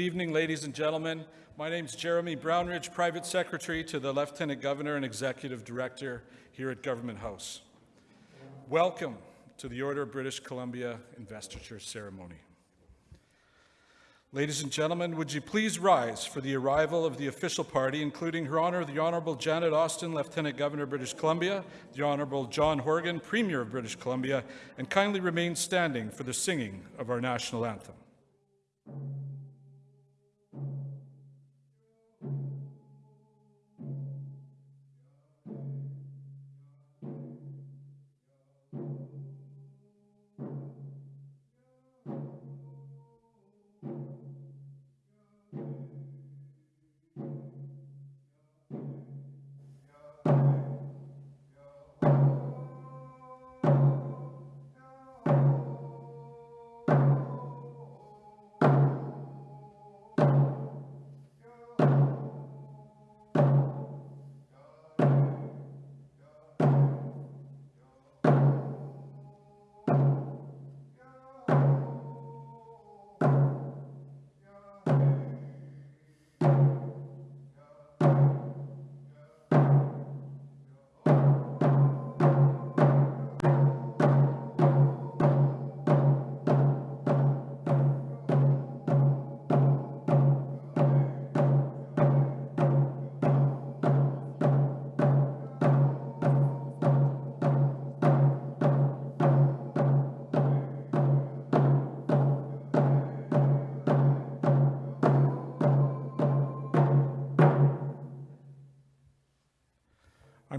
Good evening, ladies and gentlemen. My name is Jeremy Brownridge, Private Secretary to the Lieutenant Governor and Executive Director here at Government House. Welcome to the Order of British Columbia investiture ceremony. Ladies and gentlemen, would you please rise for the arrival of the official party, including Her Honour the Honourable Janet Austin, Lieutenant Governor of British Columbia, the Honourable John Horgan, Premier of British Columbia, and kindly remain standing for the singing of our national anthem.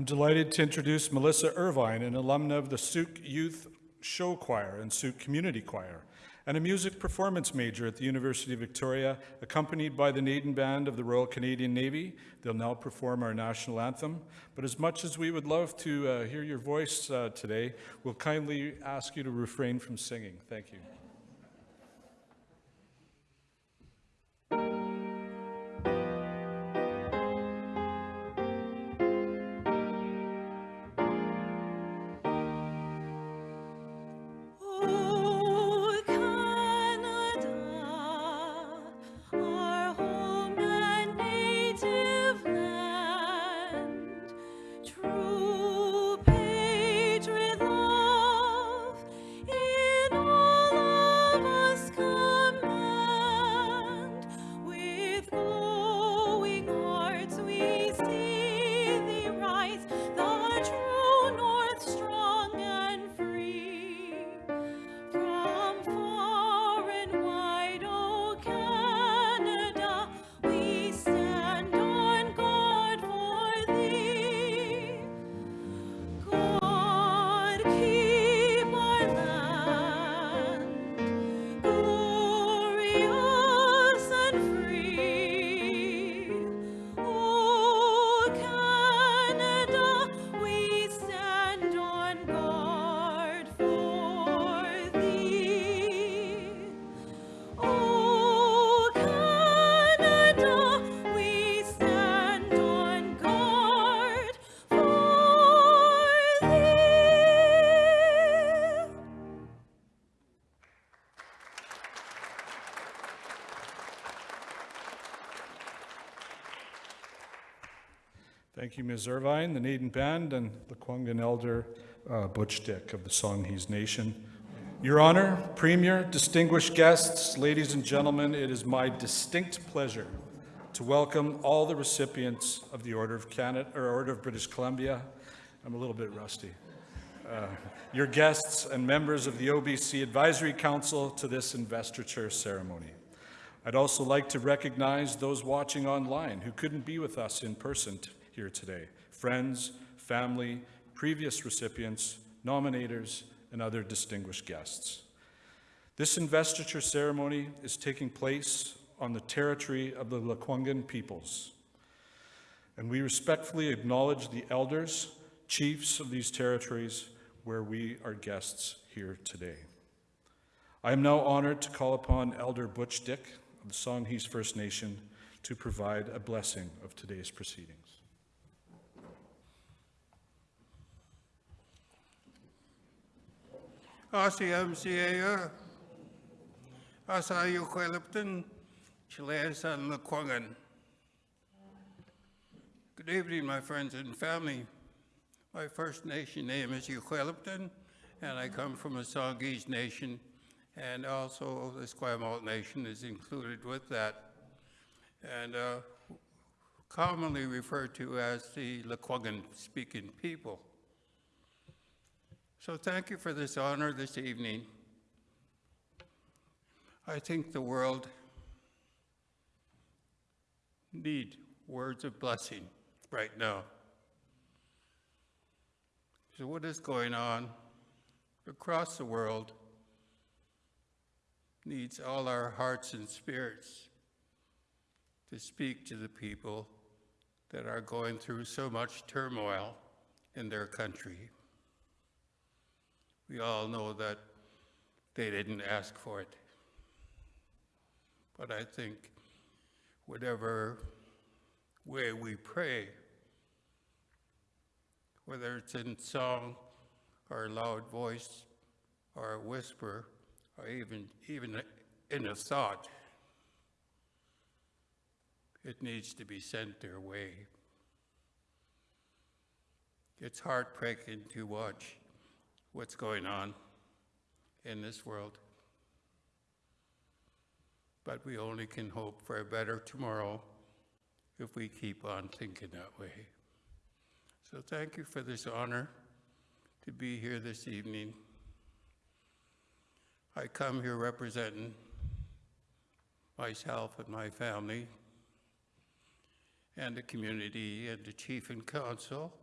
I'm delighted to introduce Melissa Irvine, an alumna of the Sooke Youth Show Choir and Sooke Community Choir, and a music performance major at the University of Victoria, accompanied by the Naden Band of the Royal Canadian Navy. They'll now perform our national anthem. But as much as we would love to uh, hear your voice uh, today, we'll kindly ask you to refrain from singing. Thank you. Thank you, Ms. Irvine, the Naden Band, and the Kwangan Elder uh, Butch Dick of the Songhees Nation. Your Honor, Premier, distinguished guests, ladies and gentlemen, it is my distinct pleasure to welcome all the recipients of the Order of Canada or Order of British Columbia. I'm a little bit rusty. Uh, your guests and members of the OBC Advisory Council to this investiture ceremony. I'd also like to recognize those watching online who couldn't be with us in person here today friends, family, previous recipients, nominators, and other distinguished guests. This investiture ceremony is taking place on the territory of the Lekwungen peoples, and we respectfully acknowledge the elders, chiefs of these territories where we are guests here today. I am now honored to call upon Elder Butch Dick of the Songhees First Nation to provide a blessing of today's Asayo Kwelipton, Chilean Lekwungen. Good evening, my friends and family. My First Nation name is Uquelipton, and I come from a Songhees Nation, and also the Esquimalt Nation is included with that, and uh, commonly referred to as the Lekwungen-speaking people. So thank you for this honor this evening. I think the world need words of blessing right now. So what is going on across the world needs all our hearts and spirits to speak to the people that are going through so much turmoil in their country. We all know that they didn't ask for it. But I think whatever way we pray, whether it's in song or loud voice or a whisper or even, even in a thought, it needs to be sent their way. It's heartbreaking to watch what's going on in this world. But we only can hope for a better tomorrow if we keep on thinking that way. So thank you for this honor to be here this evening. I come here representing myself and my family and the community and the chief and council.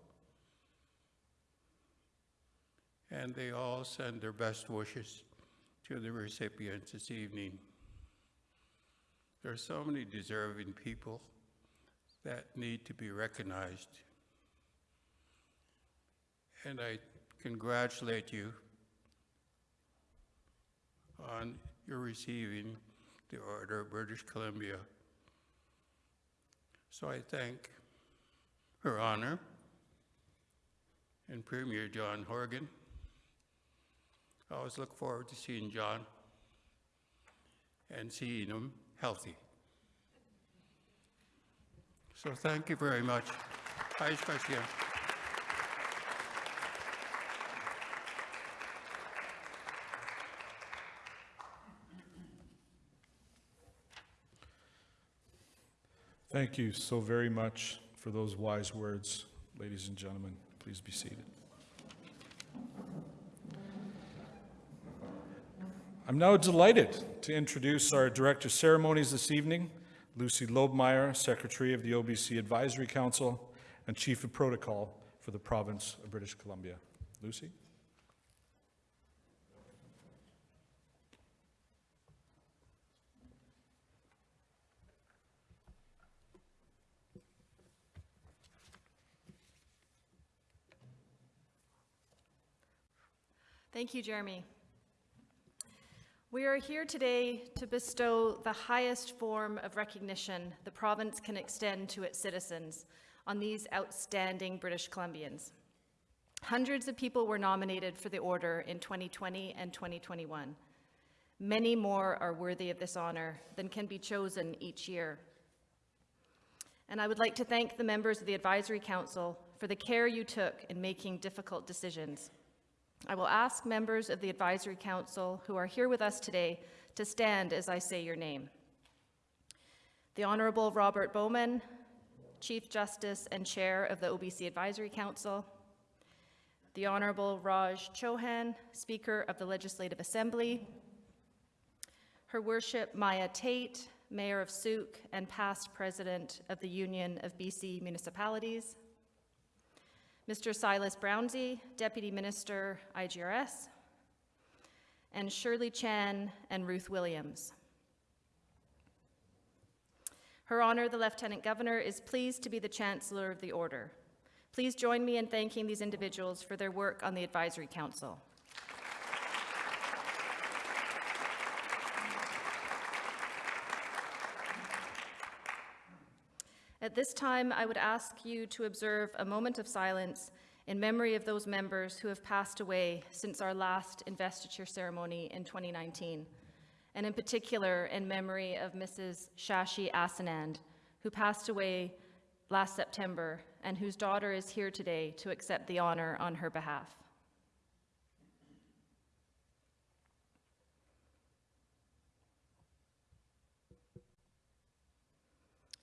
And they all send their best wishes to the recipients this evening. There are so many deserving people that need to be recognized. And I congratulate you on your receiving the Order of British Columbia. So I thank Her Honor and Premier John Horgan. I always look forward to seeing John and seeing him healthy. So thank you very much. Hi, Scotia. Thank you so very much for those wise words, ladies and gentlemen. Please be seated. I'm now delighted to introduce our Director of Ceremonies this evening, Lucy Lobmeyer, Secretary of the OBC Advisory Council and Chief of Protocol for the Province of British Columbia. Lucy? Thank you, Jeremy. We are here today to bestow the highest form of recognition the province can extend to its citizens on these outstanding British Columbians. Hundreds of people were nominated for the order in 2020 and 2021. Many more are worthy of this honor than can be chosen each year. And I would like to thank the members of the Advisory Council for the care you took in making difficult decisions. I will ask members of the Advisory Council who are here with us today to stand as I say your name. The Honorable Robert Bauman, Chief Justice and Chair of the OBC Advisory Council, the Honorable Raj Chouhan, Speaker of the Legislative Assembly, Her Worship Maya Tait, Mayor of Sooke and past President of the Union of BC Municipalities, Mr. Silas Brownsey, Deputy Minister, IGRS, and Shirley Chan and Ruth Williams. Her Honor, the Lieutenant Governor, is pleased to be the Chancellor of the Order. Please join me in thanking these individuals for their work on the Advisory Council. At this time, I would ask you to observe a moment of silence in memory of those members who have passed away since our last investiture ceremony in 2019, and in particular in memory of Mrs. Shashi Assanand, who passed away last September and whose daughter is here today to accept the honor on her behalf.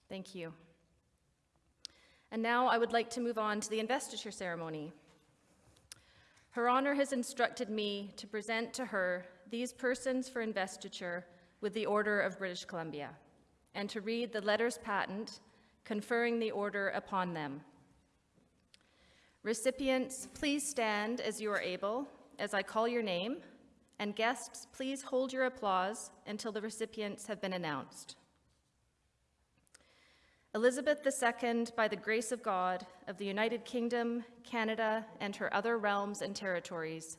Thank you. And now I would like to move on to the investiture ceremony. Her Honor has instructed me to present to her these persons for investiture with the Order of British Columbia and to read the letters patent conferring the order upon them. Recipients, please stand as you are able as I call your name, and guests, please hold your applause until the recipients have been announced. Elizabeth II, by the grace of God, of the United Kingdom, Canada, and her other realms and territories,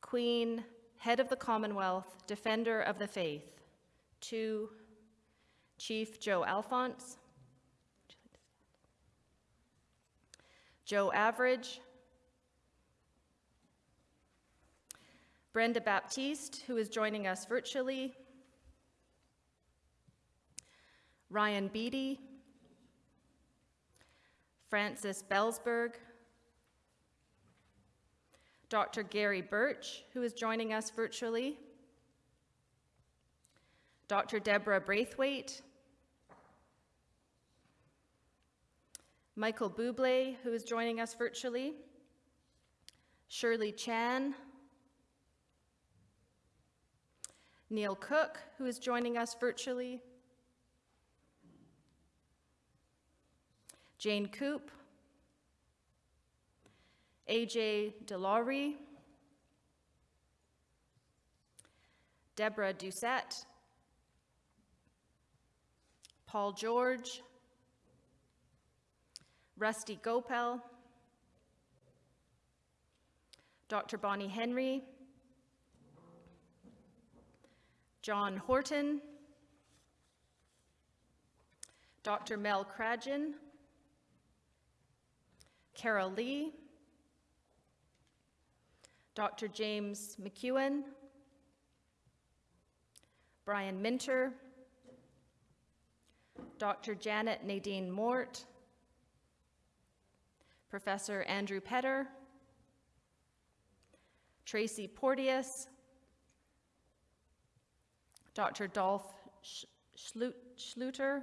Queen, Head of the Commonwealth, Defender of the Faith, to Chief Joe Alphonse, Joe Average, Brenda Baptiste, who is joining us virtually, Ryan Beedie, Frances Belzberg, Dr. Gary Birch, who is joining us virtually, Dr. Deborah Braithwaite, Michael Bublé, who is joining us virtually, Shirley Chan, Neil Cook, who is joining us virtually, Jane Coop, AJ DeLaurie, Deborah Doucette, Paul George, Rusty Goepel, Dr. Bonnie Henry, John Horton, Dr. Mel Krajden, Carol Lee, Dr. James McEwen, Brian Minter, Dr. Janet Nadine Mort, Professor Andrew Petter, Tracy Porteous, Dr. Dolph Schluter,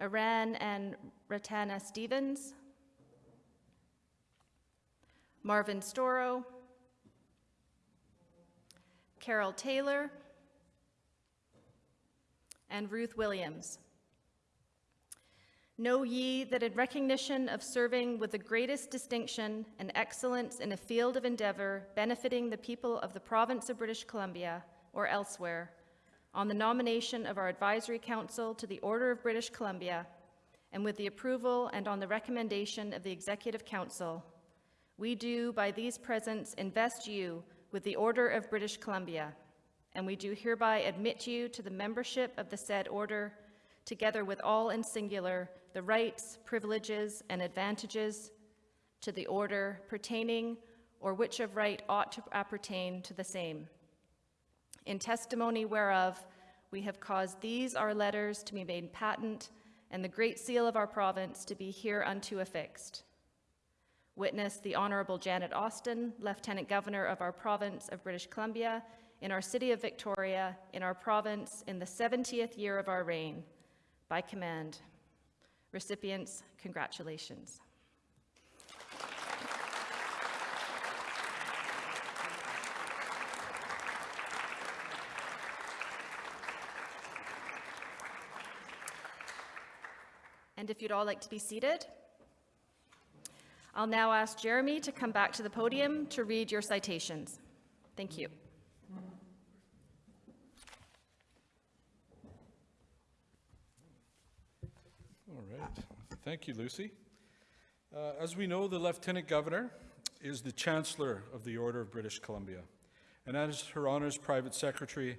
Arran and Ratana Stephens, Marvin Storrow, Carol Taylor, and Ruth Williams. Know ye that in recognition of serving with the greatest distinction and excellence in a field of endeavor benefiting the people of the province of British Columbia or elsewhere, on the nomination of our advisory council to the Order of British Columbia, and with the approval and on the recommendation of the Executive Council, we do by these presents invest you with the Order of British Columbia, and we do hereby admit you to the membership of the said order, together with all in singular the rights, privileges, and advantages to the order pertaining or which of right ought to appertain to the same. In testimony whereof, we have caused these our letters to be made patent, and the great seal of our province to be hereunto affixed. Witness the Honorable Janet Austin, Lieutenant Governor of our province of British Columbia, in our city of Victoria, in our province, in the 70th year of our reign, by command. Recipients, congratulations. And if you'd all like to be seated, I'll now ask Jeremy to come back to the podium to read your citations. Thank you. All right. Thank you, Lucy. Uh, As we know, the Lieutenant Governor is the Chancellor of the Order of British Columbia. And as Her Honor's Private Secretary,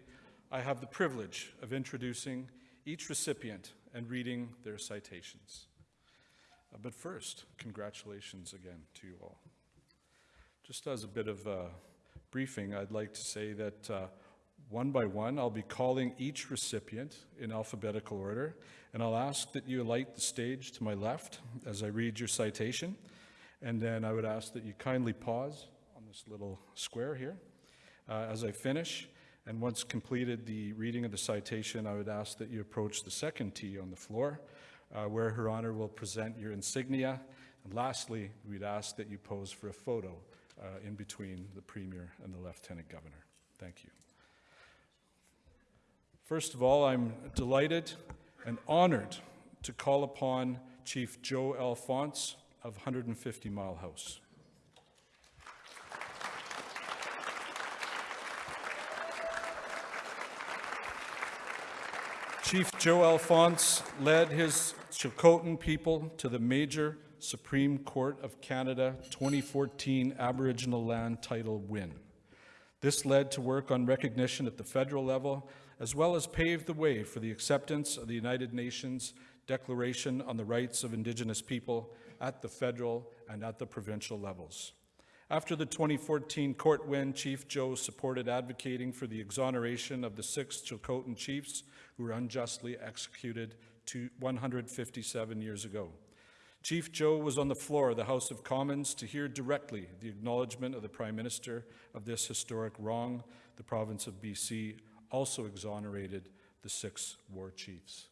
I have the privilege of introducing each recipient and reading their citations. Uh, But first, congratulations again to you all. Just as a bit of a briefing, I'd like to say that uh, One by one, I'll be calling each recipient in alphabetical order, and I'll ask that you alight the stage to my left as I read your citation. And then I would ask that you kindly pause on this little square here uh, as I finish. And once completed the reading of the citation, I would ask that you approach the second tee on the floor, uh, where Her Honor will present your insignia. And lastly, we'd ask that you pose for a photo uh, in between the Premier and the Lieutenant Governor. Thank you. First of all, I'm delighted and honored to call upon Chief Joe Alphonse of 150 Mile House. Chief Joe Alphonse led his Chilcotin people to the major Supreme Court of Canada 2014 Aboriginal Land Title win. This led to work on recognition at the federal level, as well as paved the way for the acceptance of the United Nations Declaration on the Rights of Indigenous People at the federal and at the provincial levels. After the 2014 court win, Chief Joe supported advocating for the exoneration of the six Chilcotin chiefs who were unjustly executed to 157 years ago. Chief Joe was on the floor of the House of Commons to hear directly the acknowledgement of the Prime Minister of this historic wrong. The province of BC also exonerated the six war chiefs.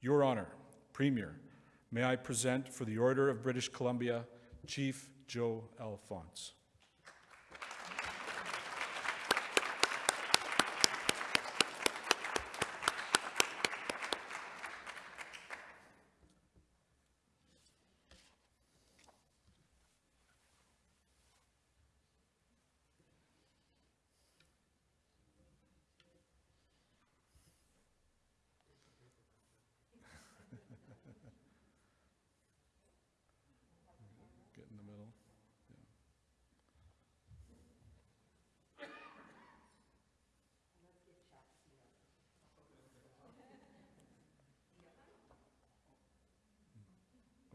Your Honour, Premier, may I present for the Order of British Columbia Chief Joe Alphonse. Get in the middle. Yeah.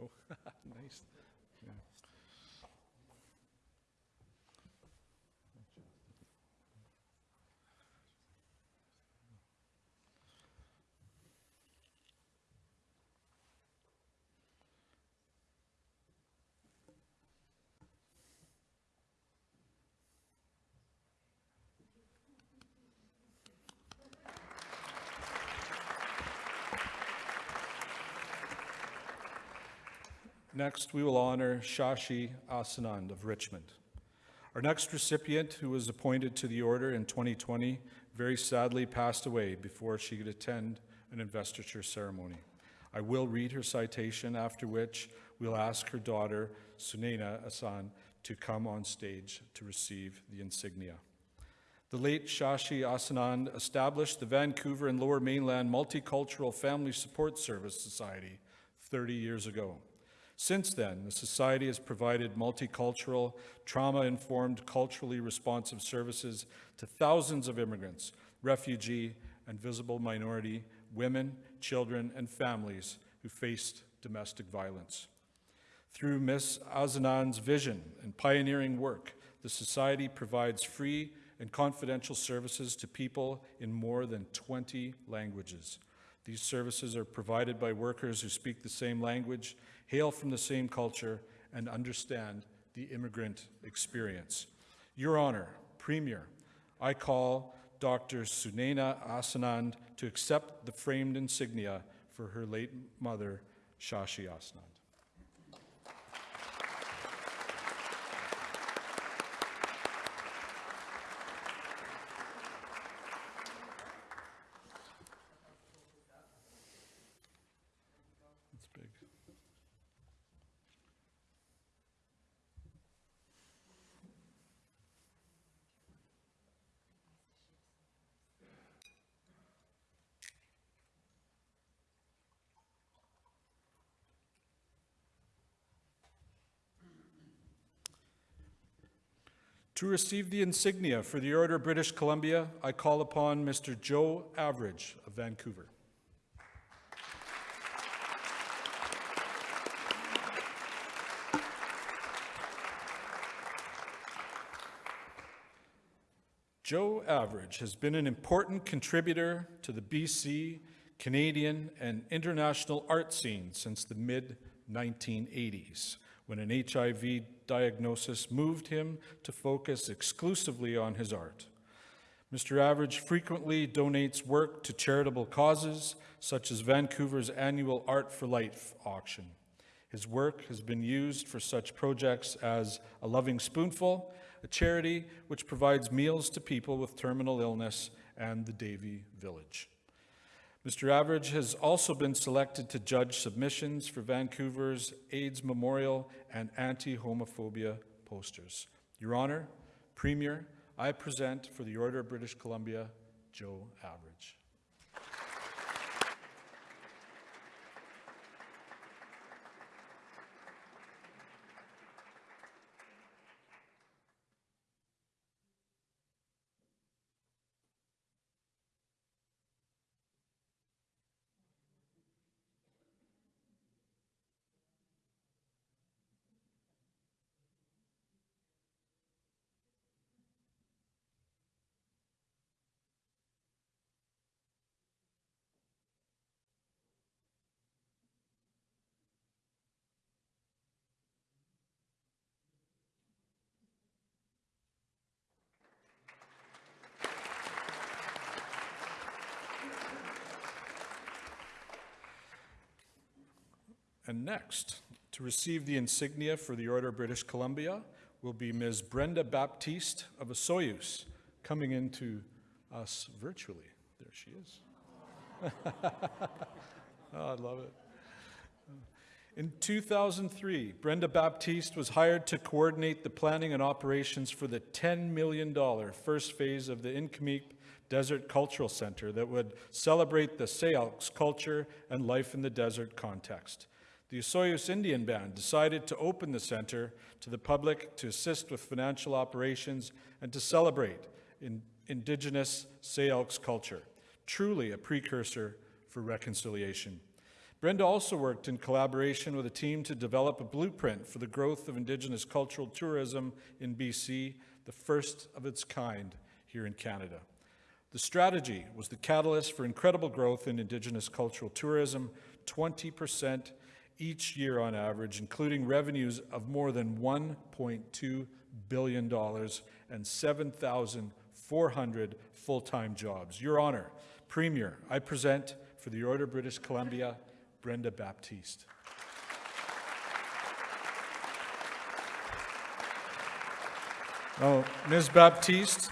Oh, nice. Yeah. Next, we will honor Shashi Assanand of Richmond. Our next recipient, who was appointed to the order in 2020, very sadly passed away before she could attend an investiture ceremony. I will read her citation, after which we'll ask her daughter, Sunaina Asan, to come on stage to receive the insignia. The late Shashi Assanand established the Vancouver and Lower Mainland Multicultural Family Support Service Society 30 years ago. Since then, the Society has provided multicultural, trauma informed, culturally responsive services to thousands of immigrants, refugee, and visible minority women, children, and families who faced domestic violence. Through Ms. Azanan's vision and pioneering work, the Society provides free and confidential services to people in more than 20 languages. These services are provided by workers who speak the same language, hail from the same culture, and understand the immigrant experience. Your Honor, Premier, I call Dr. Sunaina Assanand to accept the framed insignia for her late mother, Shashi Assanand. To receive the insignia for the Order of British Columbia, I call upon Mr. Joe Average of Vancouver. Joe Average has been an important contributor to the BC, Canadian, and international art scene since the mid 1980s, when an HIV diagnosis moved him to focus exclusively on his art. Mr. Average frequently donates work to charitable causes, such as Vancouver's annual Art for Life auction. His work has been used for such projects as A Loving Spoonful, a charity which provides meals to people with terminal illness, and the Davie Village. Mr. Average has also been selected to judge submissions for Vancouver's AIDS Memorial and anti-homophobia posters. Your Honor, Premier, I present for the Order of British Columbia, Joe Average. And next, to receive the insignia for the Order of British Columbia will be Ms. Brenda Baptiste of Osoyoos, coming into us virtually. There she is. oh, I love it. In 2003, Brenda Baptiste was hired to coordinate the planning and operations for the $10 million first phase of the Nk'Mip Desert Cultural Center that would celebrate the Syilx culture and life in the desert context. The Osoyoos Indian Band decided to open the center to the public to assist with financial operations and to celebrate in Indigenous Syilx culture, truly a precursor for reconciliation. Brenda also worked in collaboration with a team to develop a blueprint for the growth of Indigenous cultural tourism in BC, the first of its kind here in Canada. The strategy was the catalyst for incredible growth in Indigenous cultural tourism, 20% each year on average, including revenues of more than $1.2 billion and 7,400 full-time jobs. Your Honor, Premier, I present for the Order of British Columbia, Brenda Baptiste. Now, Ms. Baptiste,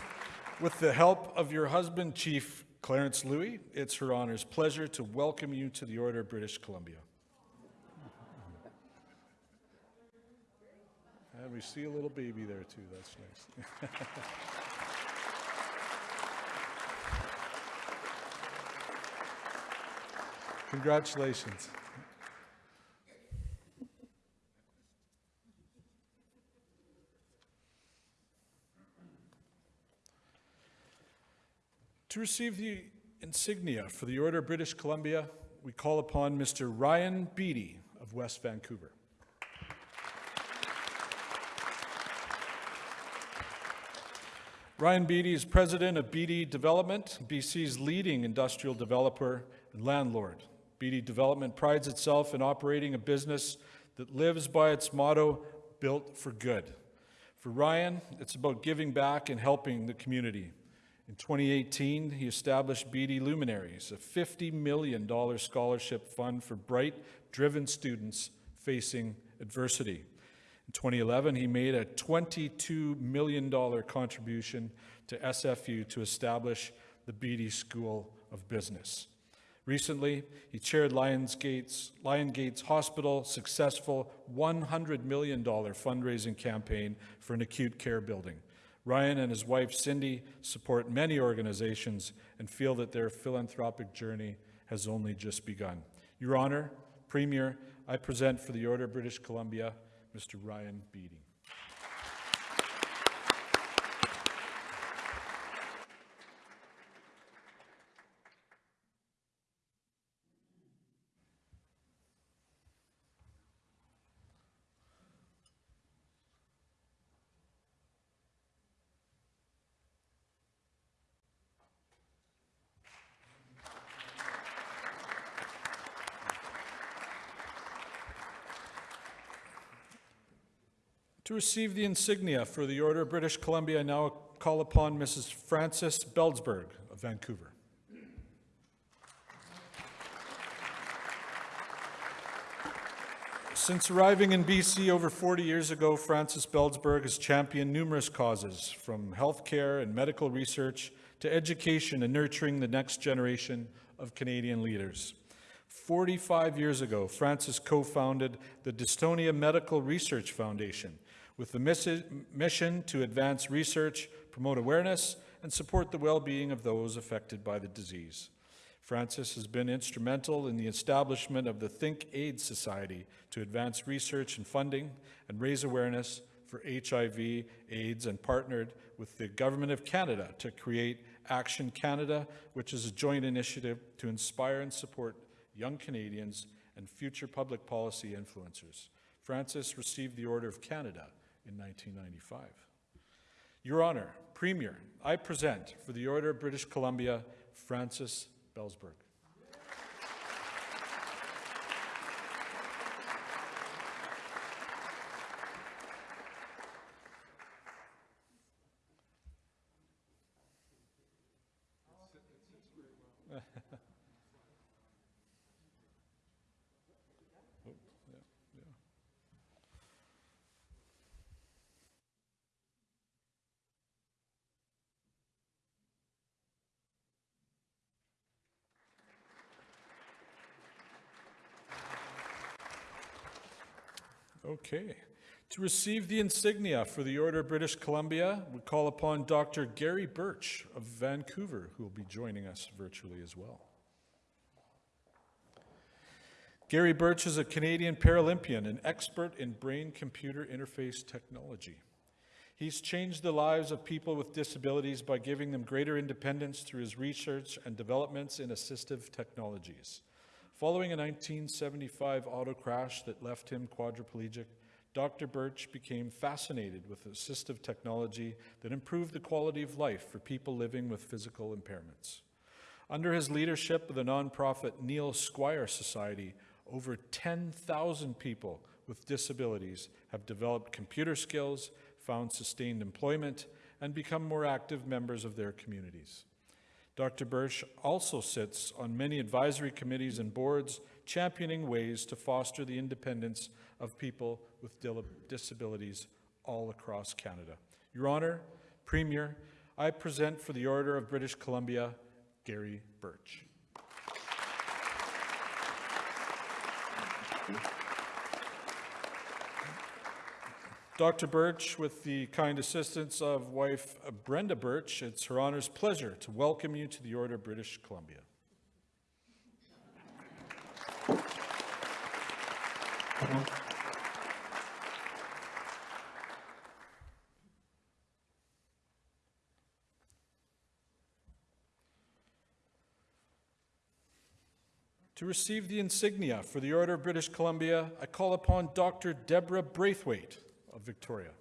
with the help of your husband, Chief Clarence Louie, it's her honor's pleasure to welcome you to the Order of British Columbia. And we see a little baby there too, that's nice. Congratulations. To receive the insignia for the Order of British Columbia, we call upon Mr. Ryan Beedie of West Vancouver. Ryan Beedie is president of Beedie Development, BC's leading industrial developer and landlord. Beedie Development prides itself in operating a business that lives by its motto, built for good. For Ryan, it's about giving back and helping the community. In 2018, he established Beedie Luminaries, a $50 million scholarship fund for bright, driven students facing adversity. In 2011, he made a $22 million contribution to SFU to establish the Beedie School of Business. Recently, he chaired Lionsgate's, Lion Hospital's successful $100 million fundraising campaign for an acute care building. Ryan and his wife Cindy support many organizations and feel that their philanthropic journey has only just begun. Your Honor, Premier, I present for the Order of British Columbia Mr. Ryan Beedie. To receive the insignia for the Order of British Columbia, I now call upon Mrs. Frances Belzberg of Vancouver. Since arriving in BC over 40 years ago, Frances Belzberg has championed numerous causes, from healthcare and medical research to education and nurturing the next generation of Canadian leaders. 45 years ago, Frances co-founded the Dystonia Medical Research Foundation with the mission to advance research, promote awareness, and support the well-being of those affected by the disease. Frances has been instrumental in the establishment of the Think AIDS Society to advance research and funding and raise awareness for HIV, AIDS, and partnered with the Government of Canada to create Action Canada, which is a joint initiative to inspire and support young Canadians and future public policy influencers. Frances received the Order of Canada in 1995. Your Honor, Premier, I present for the Order of British Columbia, Frances Belzberg. Okay. To receive the insignia for the Order of British Columbia, we call upon Dr. Gary Birch of Vancouver, who will be joining us virtually as well. Gary Birch is a Canadian Paralympian and expert in brain computer interface technology. He's changed the lives of people with disabilities by giving them greater independence through his research and developments in assistive technologies. Following a 1975 auto crash that left him quadriplegic, Dr. Birch became fascinated with assistive technology that improved the quality of life for people living with physical impairments. Under his leadership of the nonprofit Neil Squire Society, over 10,000 people with disabilities have developed computer skills, found sustained employment, and become more active members of their communities. Dr. Birch also sits on many advisory committees and boards championing ways to foster the independence of people with disabilities all across Canada. Your Honour, Premier, I present for the Order of British Columbia, Gary Birch. Dr. Birch, with the kind assistance of wife Brenda Birch, it's her honor's pleasure to welcome you to the Order of British Columbia. To receive the insignia for the Order of British Columbia, I call upon Dr. Deborah Braithwaite of Victoria.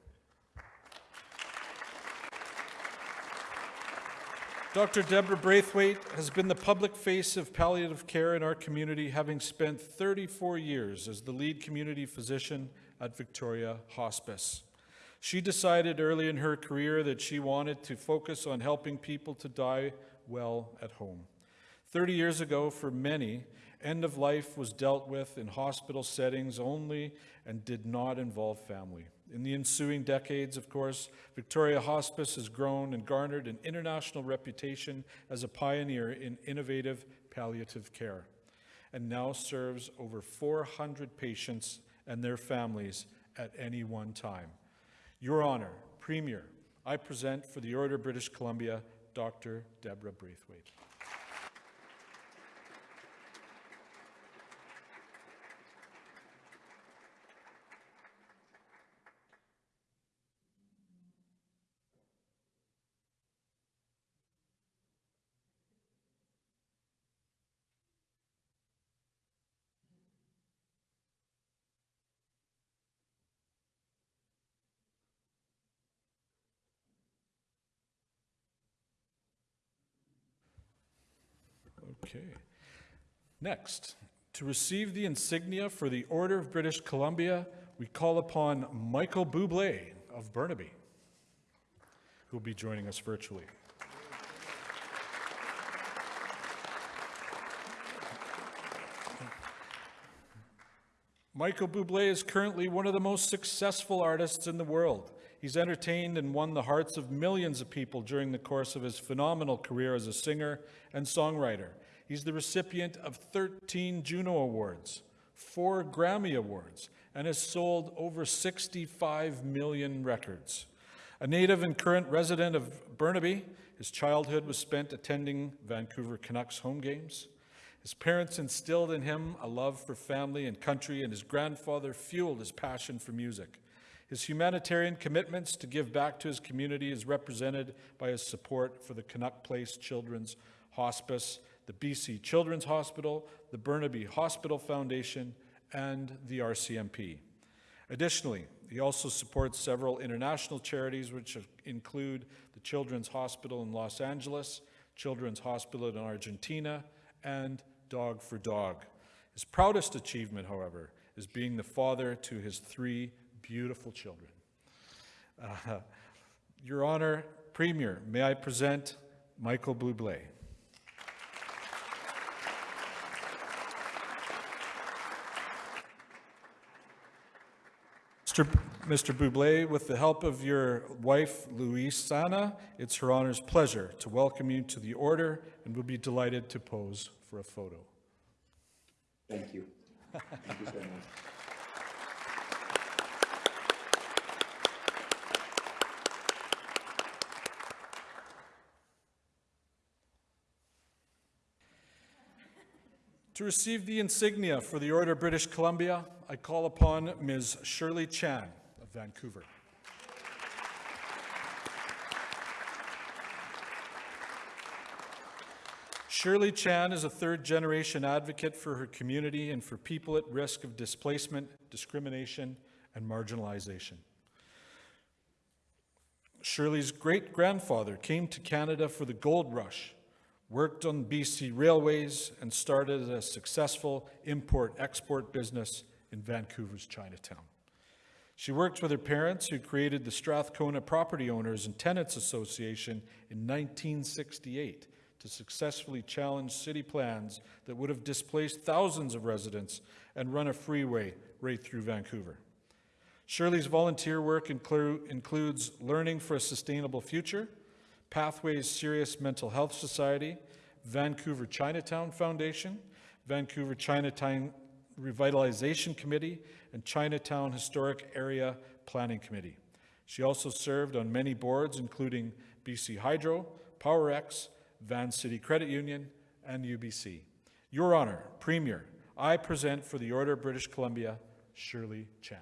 Dr. Deborah Braithwaite has been the public face of palliative care in our community, having spent 34 years as the lead community physician at Victoria Hospice. She decided early in her career that she wanted to focus on helping people to die well at home. 30 years ago, for many, end of life was dealt with in hospital settings only and did not involve family. In the ensuing decades, of course, Victoria Hospice has grown and garnered an international reputation as a pioneer in innovative palliative care and now serves over 400 patients and their families at any one time. Your Honor, Premier, I present for the Order of British Columbia, Dr. Deborah Braithwaite. Okay. Next, to receive the insignia for the Order of British Columbia, we call upon Michael Bublé of Burnaby, who will be joining us virtually. Michael Bublé is currently one of the most successful artists in the world. He's entertained and won the hearts of millions of people during the course of his phenomenal career as a singer and songwriter. He's the recipient of 13 Juno Awards, four Grammy Awards, and has sold over 65 million records. A native and current resident of Burnaby, his childhood was spent attending Vancouver Canucks home games. His parents instilled in him a love for family and country, and his grandfather fueled his passion for music. His humanitarian commitments to give back to his community is represented by his support for the Canuck Place Children's Hospice, the BC Children's Hospital, the Burnaby Hospital Foundation, and the RCMP. Additionally, he also supports several international charities, which include the Children's Hospital in Los Angeles, Children's Hospital in Argentina, and Dog for Dog. His proudest achievement, however, is being the father to his three beautiful children. Uh, Your Honor, Premier, may I present Michael Bublé. Mr. Mr. Bublé, with the help of your wife, Luisana, it's her honor's pleasure to welcome you to the order and we'll be delighted to pose for a photo. Thank you. Thank you so much. To receive the insignia for the Order of British Columbia, I call upon Ms. Shirley Chan of Vancouver. Shirley Chan is a third generation advocate for her community and for people at risk of displacement, discrimination, and marginalization. Shirley's great grandfather came to Canada for the gold rush, worked on BC railways, and started a successful import export business in Vancouver's Chinatown. She worked with her parents, who created the Strathcona Property Owners and Tenants Association in 1968 to successfully challenge city plans that would have displaced thousands of residents and run a freeway right through Vancouver. Shirley's volunteer work inclu- includes Learning for a Sustainable Future, Pathways Serious Mental Health Society, Vancouver Chinatown Foundation, Vancouver Chinatown Revitalization Committee, and Chinatown Historic Area Planning Committee. She also served on many boards, including BC Hydro, Powerex, Van City Credit Union, and UBC. Your Honor, Premier, I present for the Order of British Columbia, Shirley Chan.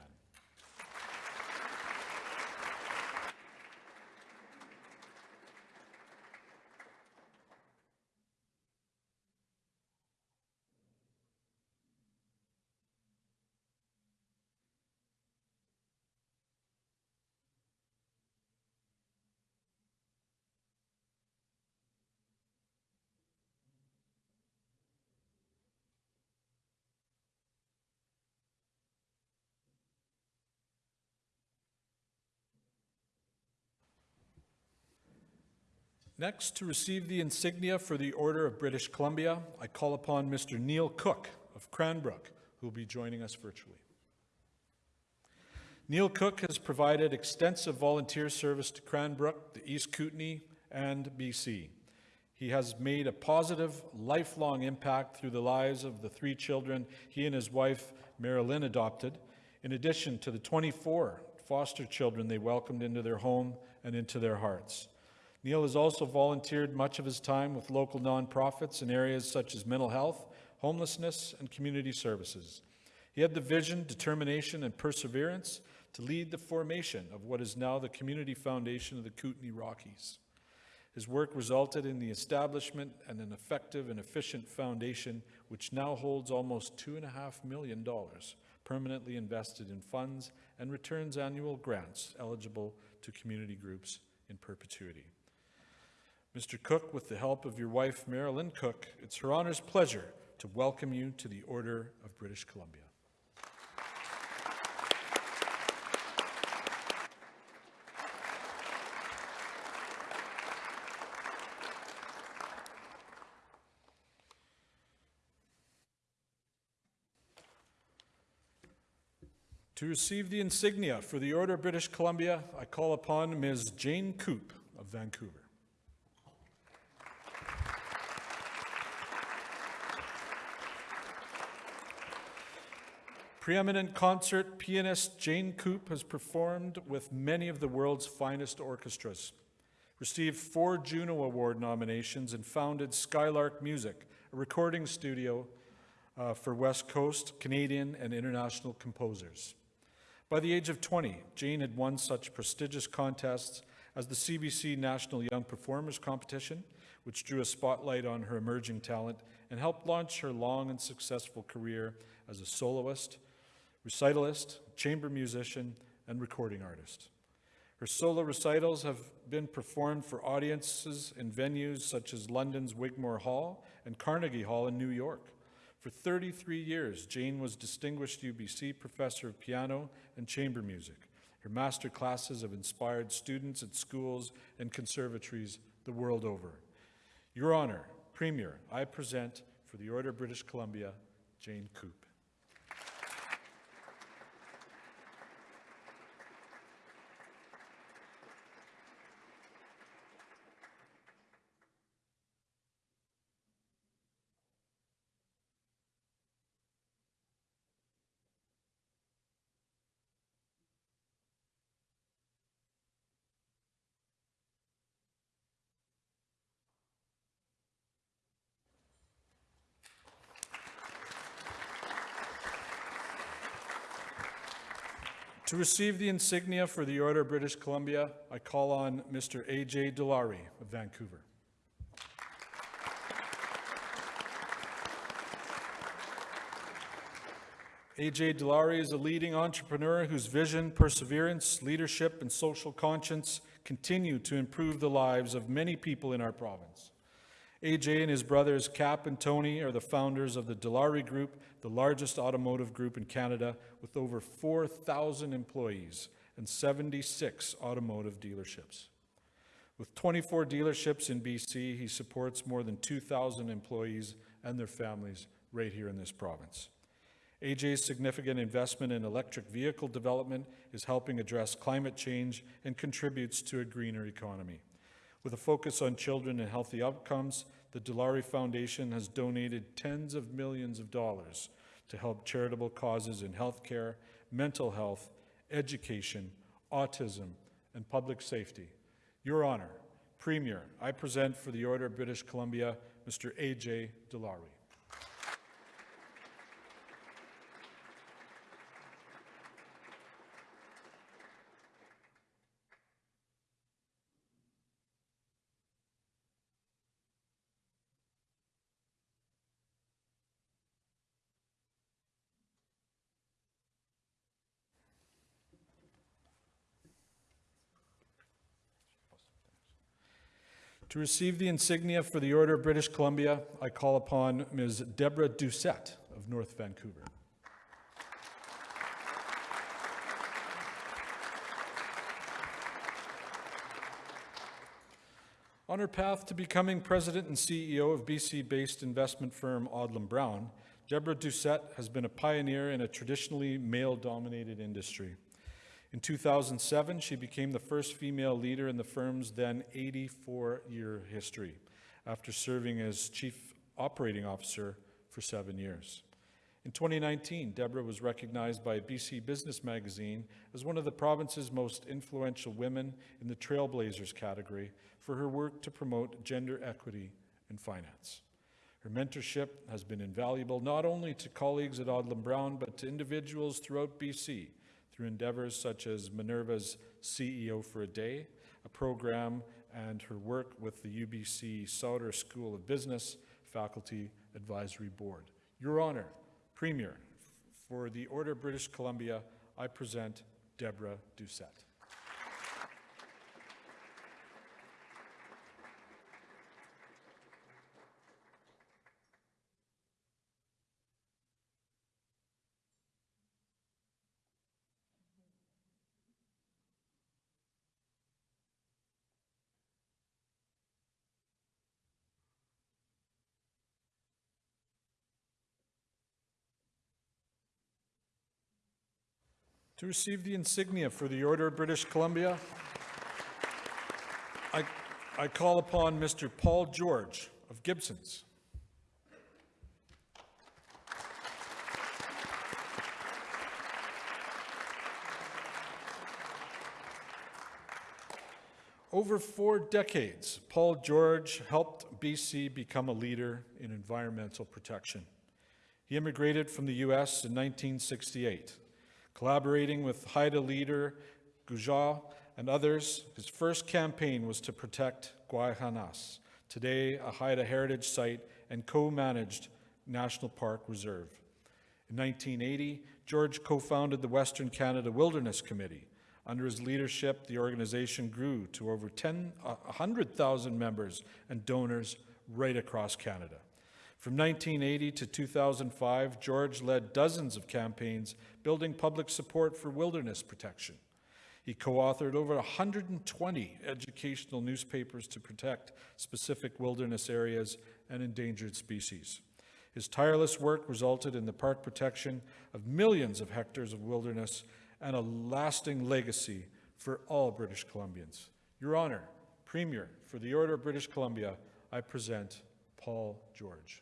Next, to receive the insignia for the Order of British Columbia, I call upon Mr. Neil Cook of Cranbrook, who will be joining us virtually. Neil Cook has provided extensive volunteer service to Cranbrook, the East Kootenay, and BC. He has made a positive, lifelong impact through the lives of the three children he and his wife, Marilyn, adopted, in addition to the 24 foster children they welcomed into their home and into their hearts. Neil has also volunteered much of his time with local nonprofits in areas such as mental health, homelessness, and community services. He had the vision, determination, and perseverance to lead the formation of what is now the Community Foundation of the Kootenay Rockies. His work resulted in the establishment and an effective and efficient foundation which now holds almost $2.5 million permanently invested in funds and returns annual grants eligible to community groups in perpetuity. Mr. Cook, with the help of your wife, Marilyn Cook, it's her honor's pleasure to welcome you to the Order of British Columbia. To receive the insignia for the Order of British Columbia, I call upon Ms. Jane Coop of Vancouver. Preeminent concert pianist Jane Coop has performed with many of the world's finest orchestras, received four Juno Award nominations, and founded Skylark Music, a recording studio uh, for West Coast, Canadian, and international composers. By the age of 20, Jane had won such prestigious contests as the CBC National Young Performers Competition, which drew a spotlight on her emerging talent and helped launch her long and successful career as a soloist, recitalist, chamber musician, and recording artist. Her solo recitals have been performed for audiences in venues such as London's Wigmore Hall and Carnegie Hall in New York. For 33 years, Jane was Distinguished UBC Professor of Piano and Chamber Music. Her master classes have inspired students at schools and conservatories the world over. Your Honor, Premier, I present for the Order of British Columbia, Jane Coop. To receive the insignia for the Order of British Columbia, I call on Mr. A.J. Dilawri of Vancouver. A.J. Dilawri is a leading entrepreneur whose vision, perseverance, leadership, and social conscience continue to improve the lives of many people in our province. AJ and his brothers Kap and Tony are the founders of the Dilawri Group, the largest automotive group in Canada with over 4,000 employees and 76 automotive dealerships. With 24 dealerships in BC, he supports more than 2,000 employees and their families right here in this province. AJ's significant investment in electric vehicle development is helping address climate change and contributes to a greener economy. With a focus on children and healthy outcomes, the Dilawri Foundation has donated tens of millions of dollars to help charitable causes in healthcare, mental health, education, autism, and public safety. Your Honor, Premier, I present for the Order of British Columbia, Mr. A.J. Dilawri. To receive the insignia for the Order of British Columbia, I call upon Ms. Deborah Doucette of North Vancouver. On her path to becoming president and CEO of BC-based investment firm Odlum Brown, Deborah Doucette has been a pioneer in a traditionally male-dominated industry. In 2007, she became the first female leader in the firm's then 84-year history, after serving as chief operating officer for seven years. In 2019, Deborah was recognized by BC Business Magazine as one of the province's most influential women in the Trailblazers category for her work to promote gender equity in finance. Her mentorship has been invaluable not only to colleagues at Odlum Brown, but to individuals throughout BC through endeavors such as Minerva's CEO for a Day, a program, and her work with the UBC Sauder School of Business Faculty Advisory Board. Your Honor, Premier, for the Order of British Columbia, I present Deborah Doucette. To receive the insignia for the Order of British Columbia, I, I call upon Mr. Paul George of Gibsons. Over four decades, Paul George helped BC become a leader in environmental protection. He immigrated from the U.S. in 1968. Collaborating with Haida leader Guujaaw and others, his first campaign was to protect Gwaii Haanas, today a Haida heritage site and co-managed National Park Reserve. In 1980, George co-founded the Western Canada Wilderness Committee. Under his leadership, the organization grew to over 10, uh, 100,000 members and donors right across Canada. From 1980 to 2005, George led dozens of campaigns building public support for wilderness protection. He co-authored over 120 educational newspapers to protect specific wilderness areas and endangered species. His tireless work resulted in the park protection of millions of hectares of wilderness and a lasting legacy for all British Columbians. Your Honor, Premier, for the Order of British Columbia, I present Paul George.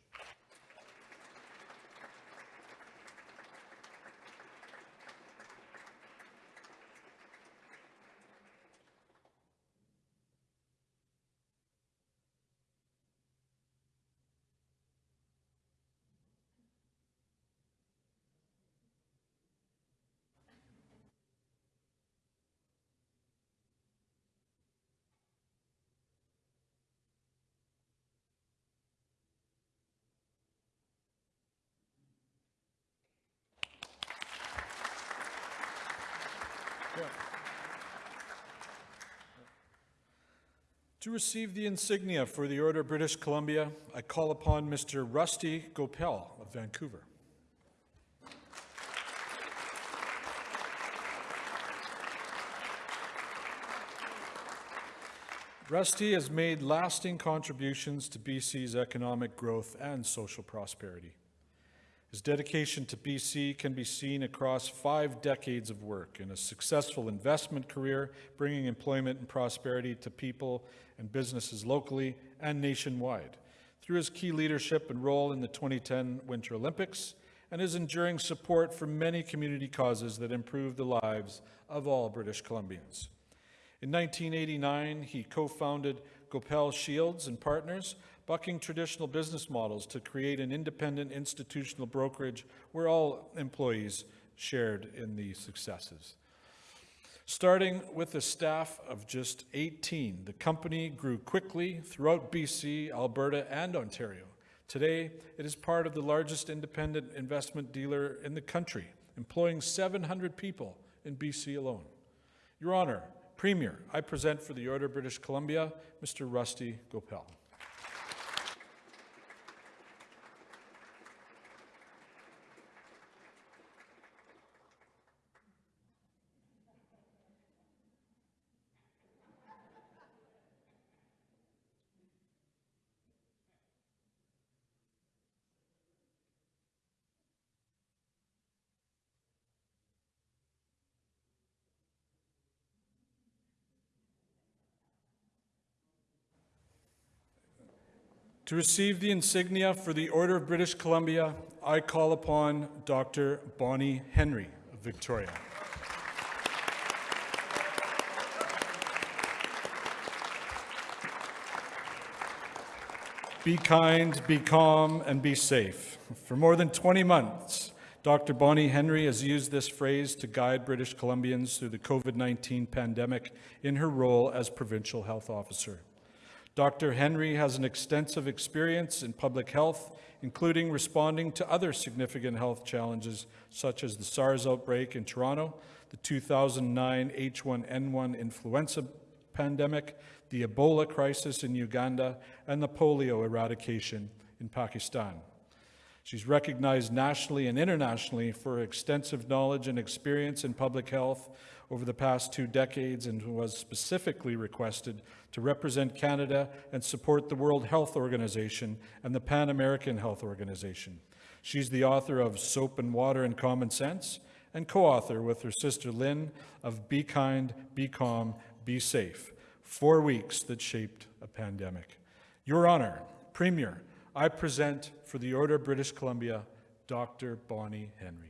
To receive the insignia for the Order of British Columbia, I call upon Mr. Rusty Goepel of Vancouver. Rusty has made lasting contributions to BC's economic growth and social prosperity. His dedication to BC can be seen across five decades of work in a successful investment career, bringing employment and prosperity to people and businesses locally and nationwide. Through his key leadership and role in the 2010 Winter Olympics, and his enduring support for many community causes that improve the lives of all British Columbians. In 1989, he co-founded Goepel Shields and Partners, bucking traditional business models to create an independent institutional brokerage where all employees shared in the successes. Starting with a staff of just 18, the company grew quickly throughout BC, Alberta, and Ontario. Today, it is part of the largest independent investment dealer in the country, employing 700 people in BC alone. Your Honor, Premier, I present for the Order of British Columbia, Mr. Rusty Goepel. To receive the insignia for the Order of British Columbia, I call upon Dr. Bonnie Henry of Victoria. Be kind, be calm, and be safe. For more than 20 months, Dr. Bonnie Henry has used this phrase to guide British Columbians through the COVID 19 pandemic in her role as Provincial Health Officer. Dr. Henry has an extensive experience in public health, including responding to other significant health challenges such as the SARS outbreak in Toronto, the 2009 H1N1 influenza pandemic, the Ebola crisis in Uganda, and the polio eradication in Pakistan. She's recognized nationally and internationally for extensive knowledge and experience in public health over the past two decades and was specifically requested to represent Canada and support the World Health Organization and the Pan American Health Organization. She's the author of Soap and Water and Common Sense and co-author with her sister Lynn of Be Kind, Be Calm, Be Safe, four weeks that shaped a pandemic. Your Honor, Premier, I present for the Order of British Columbia, Dr. Bonnie Henry.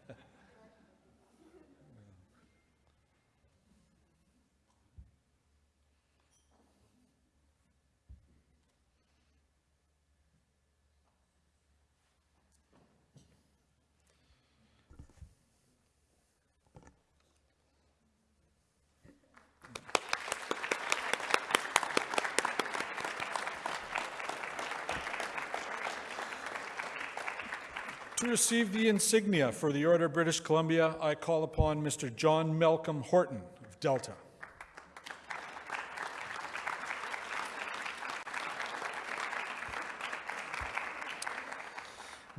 To receive the insignia for the Order of British Columbia, I call upon Mr. John Malcolm Horton of Delta.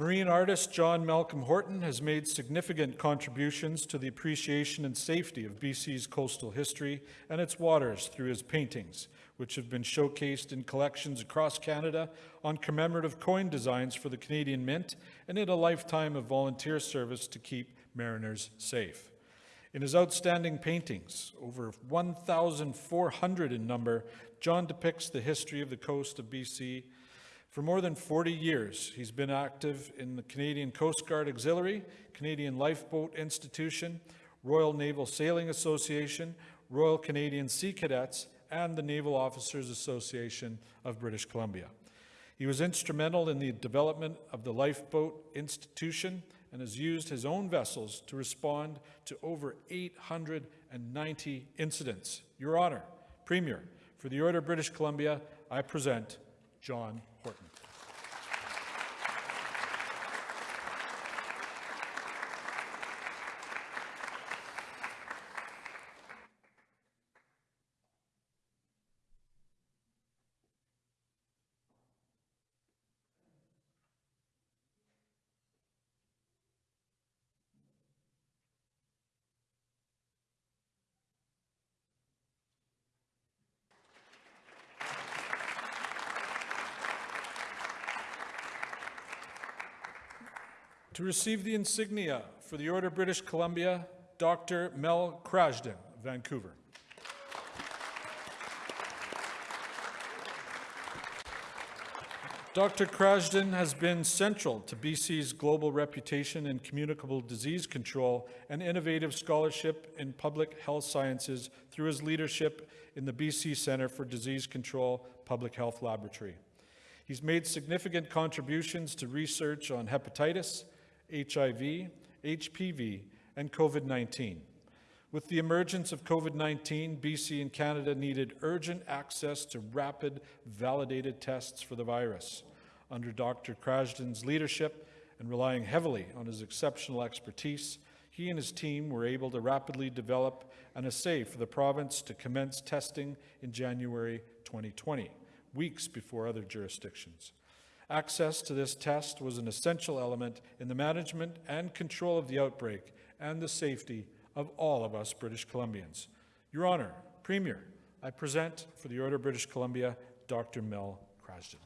Marine artist John Malcolm Horton has made significant contributions to the appreciation and safety of BC's coastal history and its waters through his paintings, which have been showcased in collections across Canada on commemorative coin designs for the Canadian Mint and in a lifetime of volunteer service to keep mariners safe. In his outstanding paintings, over 1,400 in number, John depicts the history of the coast of BC for more than 40 years, he's been active in the Canadian Coast Guard Auxiliary, Canadian Lifeboat Institution, Royal Naval Sailing Association, Royal Canadian Sea Cadets, and the Naval Officers Association of British Columbia. He was instrumental in the development of the Lifeboat Institution and has used his own vessels to respond to over 890 incidents. Your Honor, Premier, for the Order of British Columbia, I present John Horton. To receive the insignia for the Order of British Columbia, Dr. Mel Krajden, Vancouver. Dr. Krajden has been central to BC's global reputation in communicable disease control and innovative scholarship in public health sciences through his leadership in the BC Centre for Disease Control Public Health Laboratory. He's made significant contributions to research on hepatitis, HIV, HPV, and COVID 19. With the emergence of COVID 19, BC and Canada needed urgent access to rapid, validated tests for the virus. Under Dr. Krajden's leadership and relying heavily on his exceptional expertise, he and his team were able to rapidly develop an assay for the province to commence testing in January 2020, weeks before other jurisdictions. Access to this test was an essential element in the management and control of the outbreak and the safety of all of us British Columbians. Your Honour, Premier, I present for the Order of British Columbia, Dr. Mel Krajden.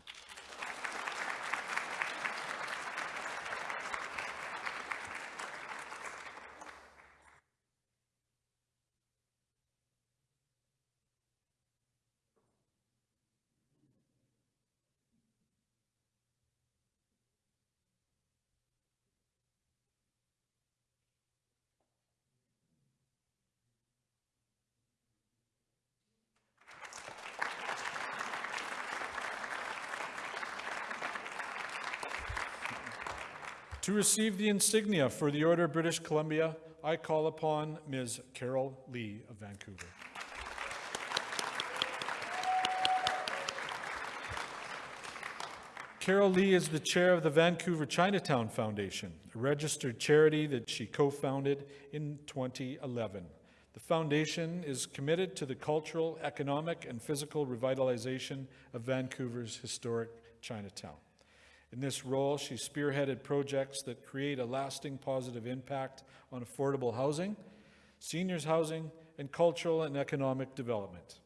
To receive the insignia for the Order of British Columbia, I call upon Ms. Carol Lee of Vancouver. Carol Lee is the chair of the Vancouver Chinatown Foundation, a registered charity that she co-founded in 2011. The foundation is committed to the cultural, economic, and physical revitalization of Vancouver's historic Chinatown. In this role, she spearheaded projects that create a lasting positive impact on affordable housing, seniors housing, and cultural and economic development.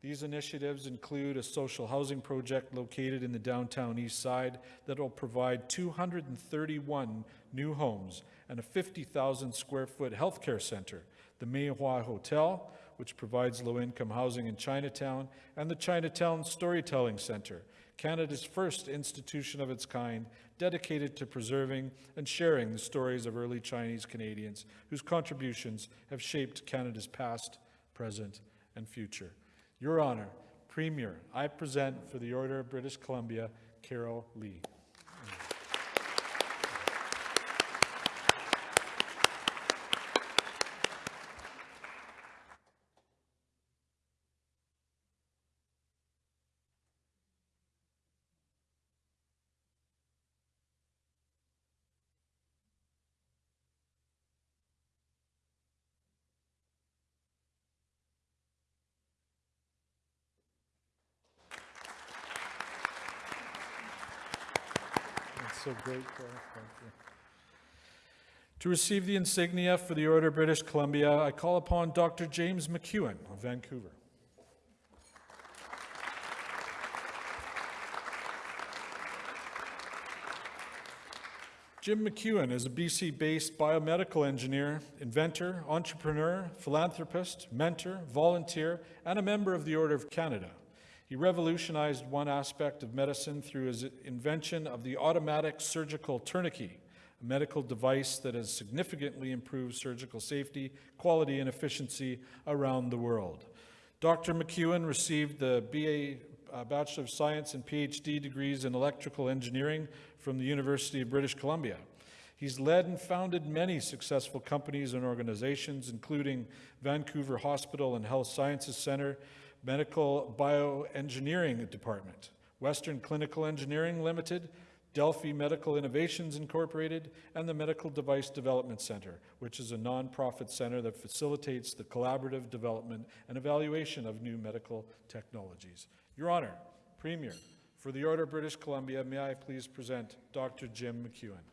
These initiatives include a social housing project located in the downtown east side that will provide 231 new homes and a 50,000 square foot healthcare center, the May Wah Hotel, which provides low-income housing in Chinatown, and the Chinatown Storytelling Center, Canada's first institution of its kind dedicated to preserving and sharing the stories of early Chinese Canadians whose contributions have shaped Canada's past, present, and future. Your Honor, Premier, I present for the Order of British Columbia, Carol Lee. That's so great, Carol. Thank you. To receive the insignia for the Order of British Columbia, I call upon Dr. James McEwen of Vancouver. Jim McEwen is a BC based biomedical engineer, inventor, entrepreneur, philanthropist, mentor, volunteer, and a member of the Order of Canada. He revolutionized one aspect of medicine through his invention of the automatic surgical tourniquet, a medical device that has significantly improved surgical safety, quality, and efficiency around the world. Dr. McEwen received the BA uh, Bachelor of Science and PhD degrees in electrical engineering from the University of British Columbia. He's led and founded many successful companies and organizations, including Vancouver Hospital and Health Sciences Center, Medical Bioengineering Department, Western Clinical Engineering Limited, Delphi Medical Innovations Incorporated, and the Medical Device Development Center, which is a nonprofit center that facilitates the collaborative development and evaluation of new medical technologies. Your Honor, Premier, for the Order of British Columbia, may I please present Dr. Jim McEwen.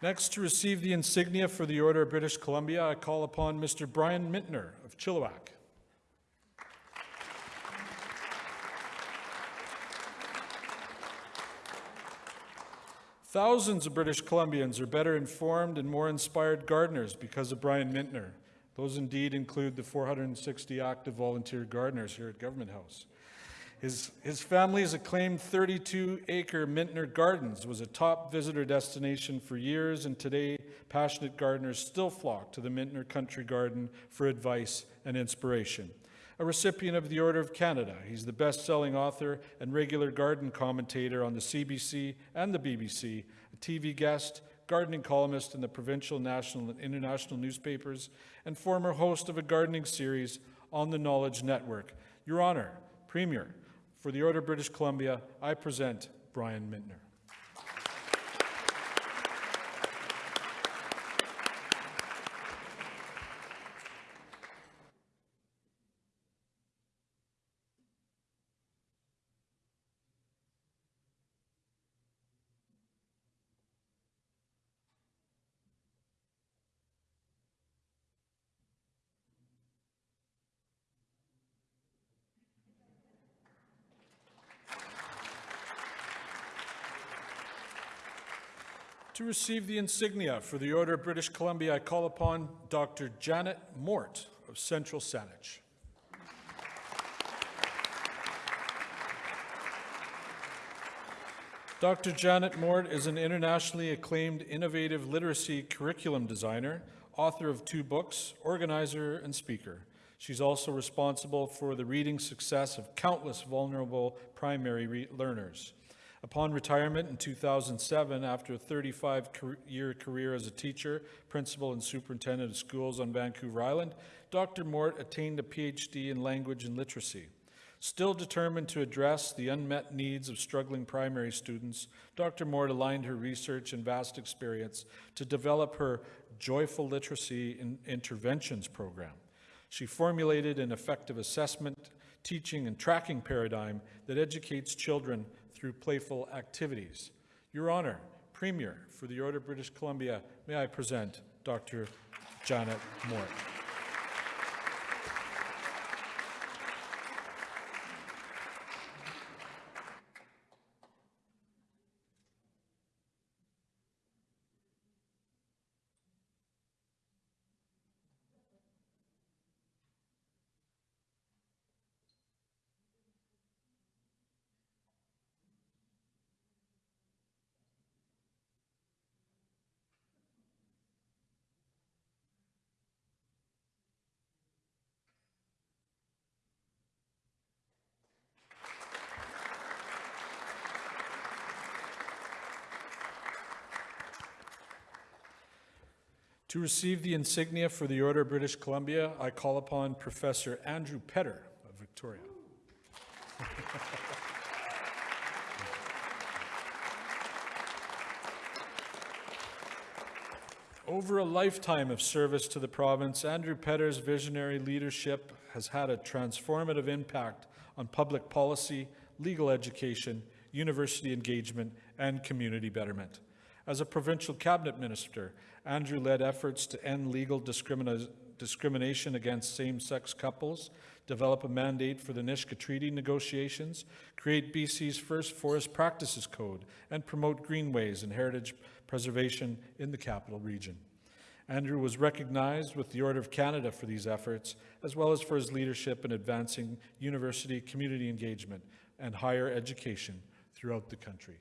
Next, to receive the insignia for the Order of British Columbia, I call upon Mr. Brian Minter of Chilliwack. Thousands of British Columbians are better informed and more inspired gardeners because of Brian Minter. Those indeed include the 460 active volunteer gardeners here at Government House. His, his family's acclaimed 32 acre Minter Gardens was a top visitor destination for years, and today passionate gardeners still flock to the Minter Country Garden for advice and inspiration. A recipient of the Order of Canada, he's the best selling author and regular garden commentator on the CBC and the BBC, a TV guest, gardening columnist in the provincial, national, and international newspapers, and former host of a gardening series on the Knowledge Network. Your Honor, Premier, for the Order of British Columbia, I present Brian Minter. Receive the insignia for the Order of British Columbia, I call upon Dr. Janet Mort of Central Saanich. Dr. Janet Mort is an internationally acclaimed innovative literacy curriculum designer, author of two books, organizer, and speaker. She's also responsible for the reading success of countless vulnerable primary learners. Upon retirement in 2007, after a 35-year career as a teacher, principal, and superintendent of schools on Vancouver Island, Dr. Mort attained a PhD in language and literacy. Still determined to address the unmet needs of struggling primary students, Dr. Mort aligned her research and vast experience to develop her Joyful Literacy in Interventions program. She formulated an effective assessment, teaching, and tracking paradigm that educates children through playful activities. Your Honor, Premier, for the Order of British Columbia, may I present Dr. Janet Mort. To receive the insignia for the Order of British Columbia, I call upon Professor Andrew Petter of Victoria. Over a lifetime of service to the province, Andrew Petter's visionary leadership has had a transformative impact on public policy, legal education, university engagement, and community betterment. As a provincial cabinet minister, Andrew led efforts to end legal discrimina- discrimination against same-sex couples, develop a mandate for the Nisga'a Treaty negotiations, create BC's first forest practices code, and promote greenways and heritage preservation in the capital region. Andrew was recognized with the Order of Canada for these efforts, as well as for his leadership in advancing university community engagement and higher education throughout the country.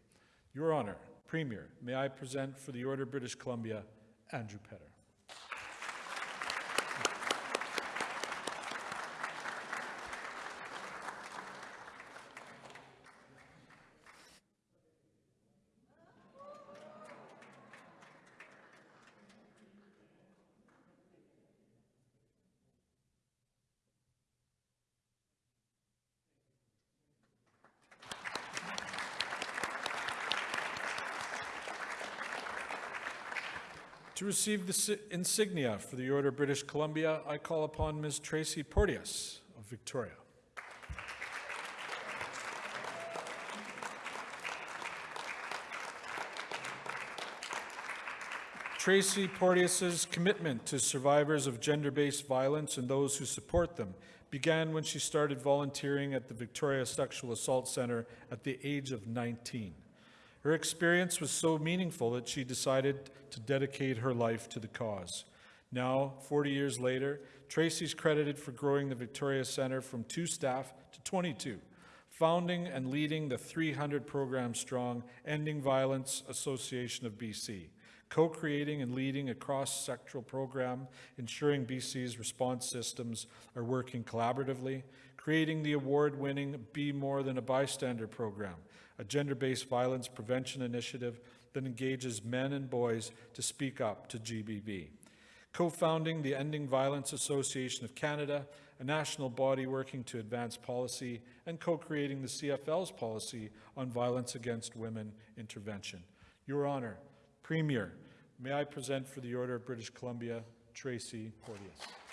Your Honor, Premier, may I present for the Order of British Columbia, Andrew Petter. To receive the insignia for the Order of British Columbia, I call upon Ms. Tracy Porteous of Victoria. Tracy Porteous's commitment to survivors of gender-based violence and those who support them began when she started volunteering at the Victoria Sexual Assault Center at the age of 19. Her experience was so meaningful that she decided to dedicate her life to the cause. Now, 40 years later, Tracy's credited for growing the Victoria Centre from two staff to 22, founding and leading the 300 program strong Ending Violence Association of BC, co-creating and leading a cross-sectoral program ensuring BC's response systems are working collaboratively, creating the award-winning Be More Than a Bystander program, a gender-based violence prevention initiative that engages men and boys to speak up to GBV. Co-founding the Ending Violence Association of Canada, a national body working to advance policy, and co-creating the CFL's policy on violence against women intervention. Your Honor, Premier, may I present for the Order of British Columbia, Tracy Porteous.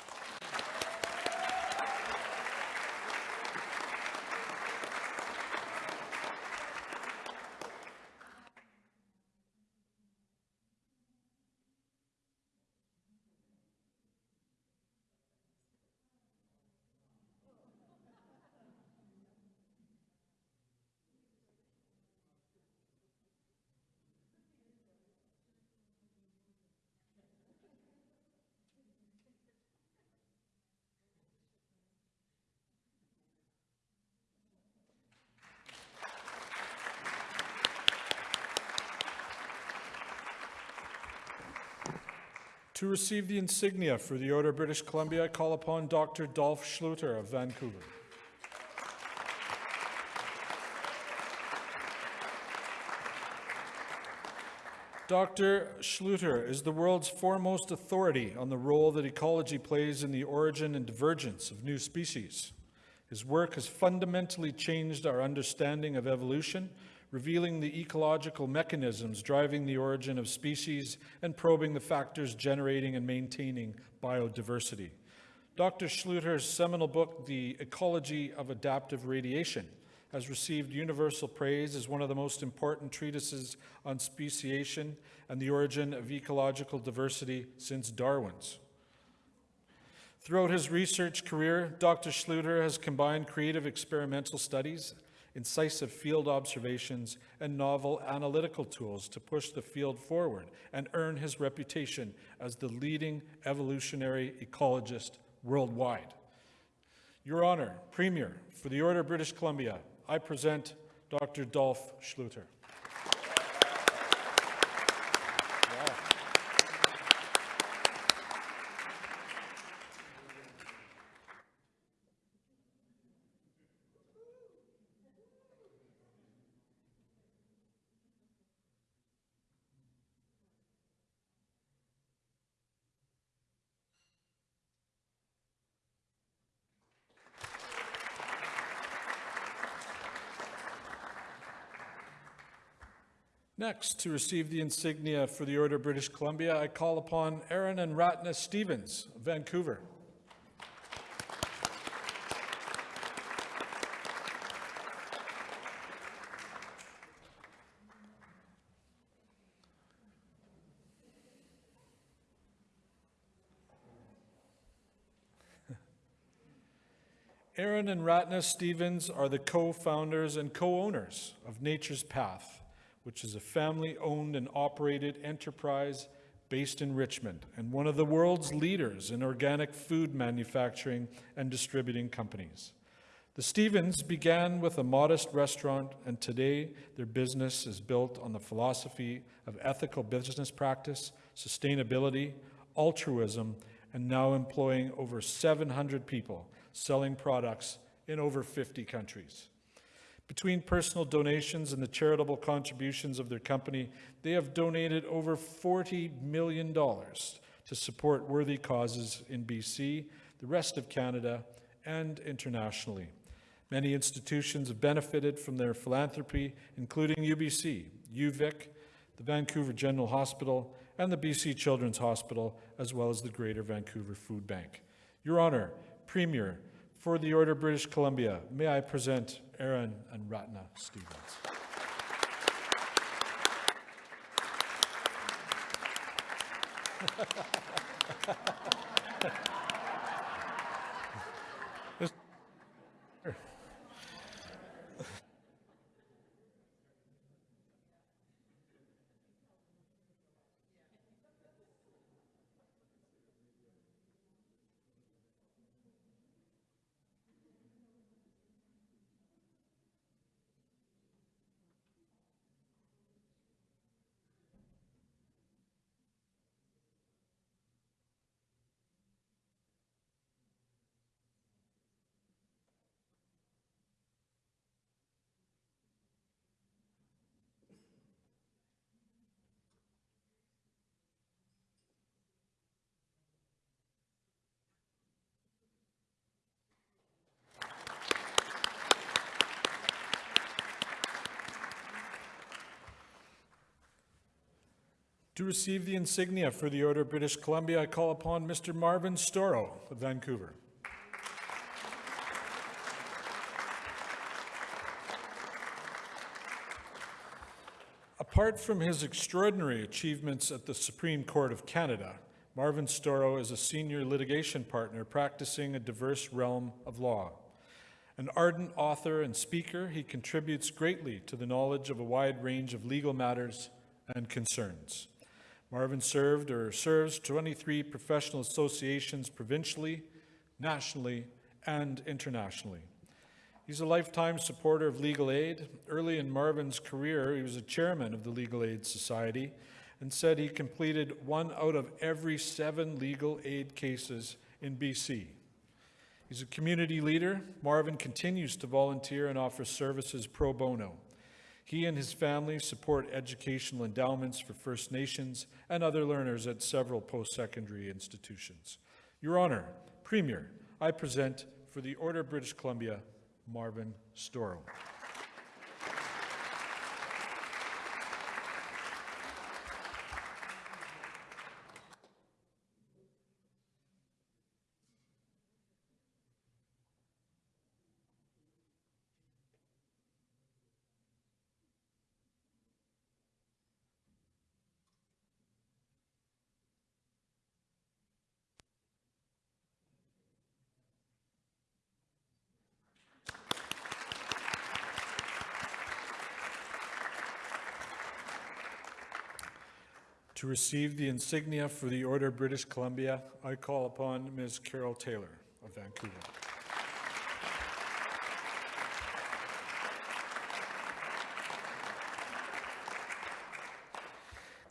To receive the insignia for the Order of British Columbia, I call upon Dr. Dolph Schluter of Vancouver. Dr. Schluter is the world's foremost authority on the role that ecology plays in the origin and divergence of new species. His work has fundamentally changed our understanding of evolution, revealing the ecological mechanisms driving the origin of species and probing the factors generating and maintaining biodiversity. Dr. Schluter's seminal book, The Ecology of Adaptive Radiation, has received universal praise as one of the most important treatises on speciation and the origin of ecological diversity since Darwin's. Throughout his research career, Dr. Schluter has combined creative experimental studies, incisive field observations, and novel analytical tools to push the field forward and earn his reputation as the leading evolutionary ecologist worldwide. Your Honor, Premier, for the Order of British Columbia, I present Dr. Dolph Schluter. Next, to receive the insignia for the Order of British Columbia, I call upon Arran and Ratna Stephens of Vancouver. Arran and Ratna Stephens are the co-founders and co-owners of Nature's Path, which is a family-owned and operated enterprise based in Richmond and one of the world's leaders in organic food manufacturing and distributing companies. The Stephens began with a modest restaurant, and today their business is built on the philosophy of ethical business practice, sustainability, altruism, and now employing over 700 people selling products in over 50 countries. Between personal donations and the charitable contributions of their company, they have donated over $40 million to support worthy causes in BC, the rest of Canada, and internationally. Many institutions have benefited from their philanthropy, including UBC, UVic, the Vancouver General Hospital, and the BC Children's Hospital, as well as the Greater Vancouver Food Bank. Your Honour, Premier, for the Order of British Columbia, may I present Arran and Ratna Stephens. To receive the insignia for the Order of British Columbia, I call upon Mr. Marvin Storrow of Vancouver. Apart from his extraordinary achievements at the Supreme Court of Canada, Marvin Storrow is a senior litigation partner practicing a diverse realm of law. An ardent author and speaker, he contributes greatly to the knowledge of a wide range of legal matters and concerns. Marvin served or serves 23 professional associations provincially, nationally, and internationally. He's a lifetime supporter of legal aid. Early in Marvin's career, he was a chairman of the Legal Aid Society and said he completed one out of every seven legal aid cases in BC. He's a community leader. Marvin continues to volunteer and offer services pro bono. He and his family support educational endowments for First Nations and other learners at several post-secondary institutions. Your Honor, Premier, I present for the Order of British Columbia, Marvin Storrow. To receive the insignia for the Order of British Columbia, I call upon Ms. Carol Taylor of Vancouver.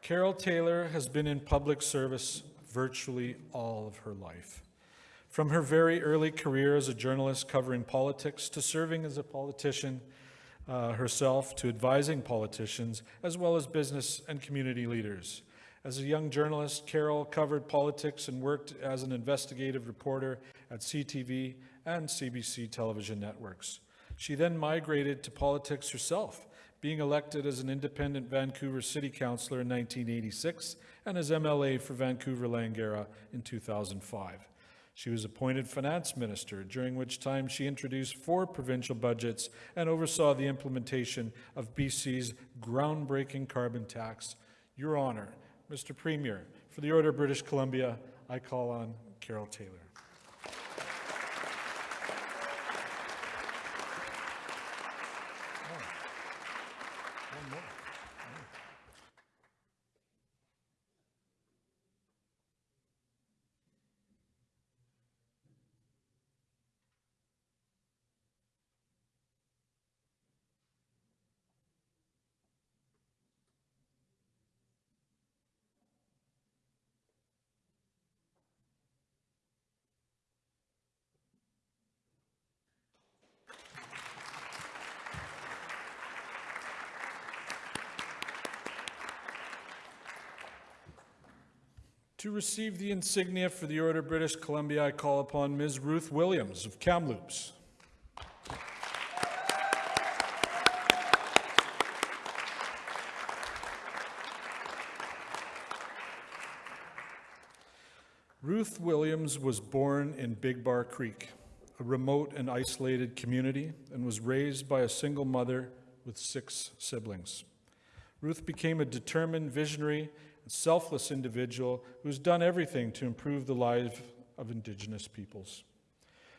Carol Taylor has been in public service virtually all of her life. From her very early career as a journalist covering politics to serving as a politician uh, herself to advising politicians as well as business and community leaders. As a young journalist, Carol covered politics and worked as an investigative reporter at CTV and CBC television networks. She then migrated to politics herself, being elected as an independent Vancouver City Councillor in 1986 and as MLA for Vancouver Langara in 2005. She was appointed finance minister, during which time she introduced four provincial budgets and oversaw the implementation of BC's groundbreaking carbon tax. Your Honour, Mr. Premier, for the Order of British Columbia, I call on Carol Taylor. To receive the insignia for the Order of British Columbia, I call upon Ms. Ruth Williams of Kamloops. Ruth Williams was born in Big Bar Creek, a remote and isolated community, and was raised by a single mother with six siblings. Ruth became a determined, visionary, selfless individual who's done everything to improve the lives of Indigenous peoples.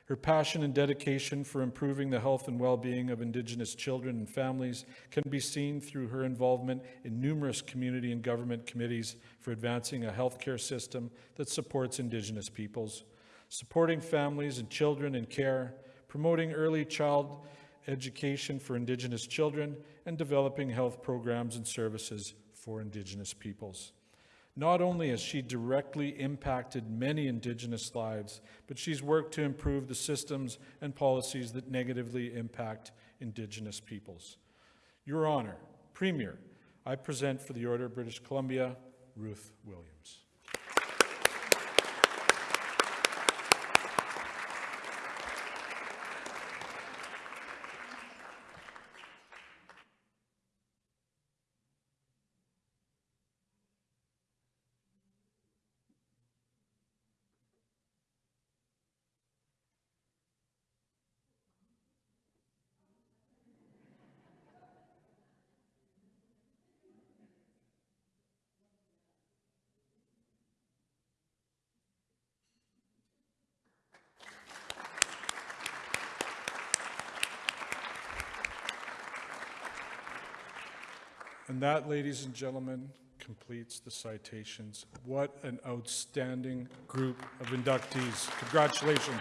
Her passion and dedication for improving the health and well-being of Indigenous children and families can be seen through her involvement in numerous community and government committees for advancing a healthcare system that supports Indigenous peoples, supporting families and children in care, promoting early child education for Indigenous children, and developing health programs and services for Indigenous peoples. Not only has she directly impacted many Indigenous lives, but she's worked to improve the systems and policies that negatively impact Indigenous peoples. Your Honor, Premier, I present for the Order of British Columbia, Ruth Williams. And that, ladies and gentlemen, completes the citations. What an outstanding group of inductees. Congratulations.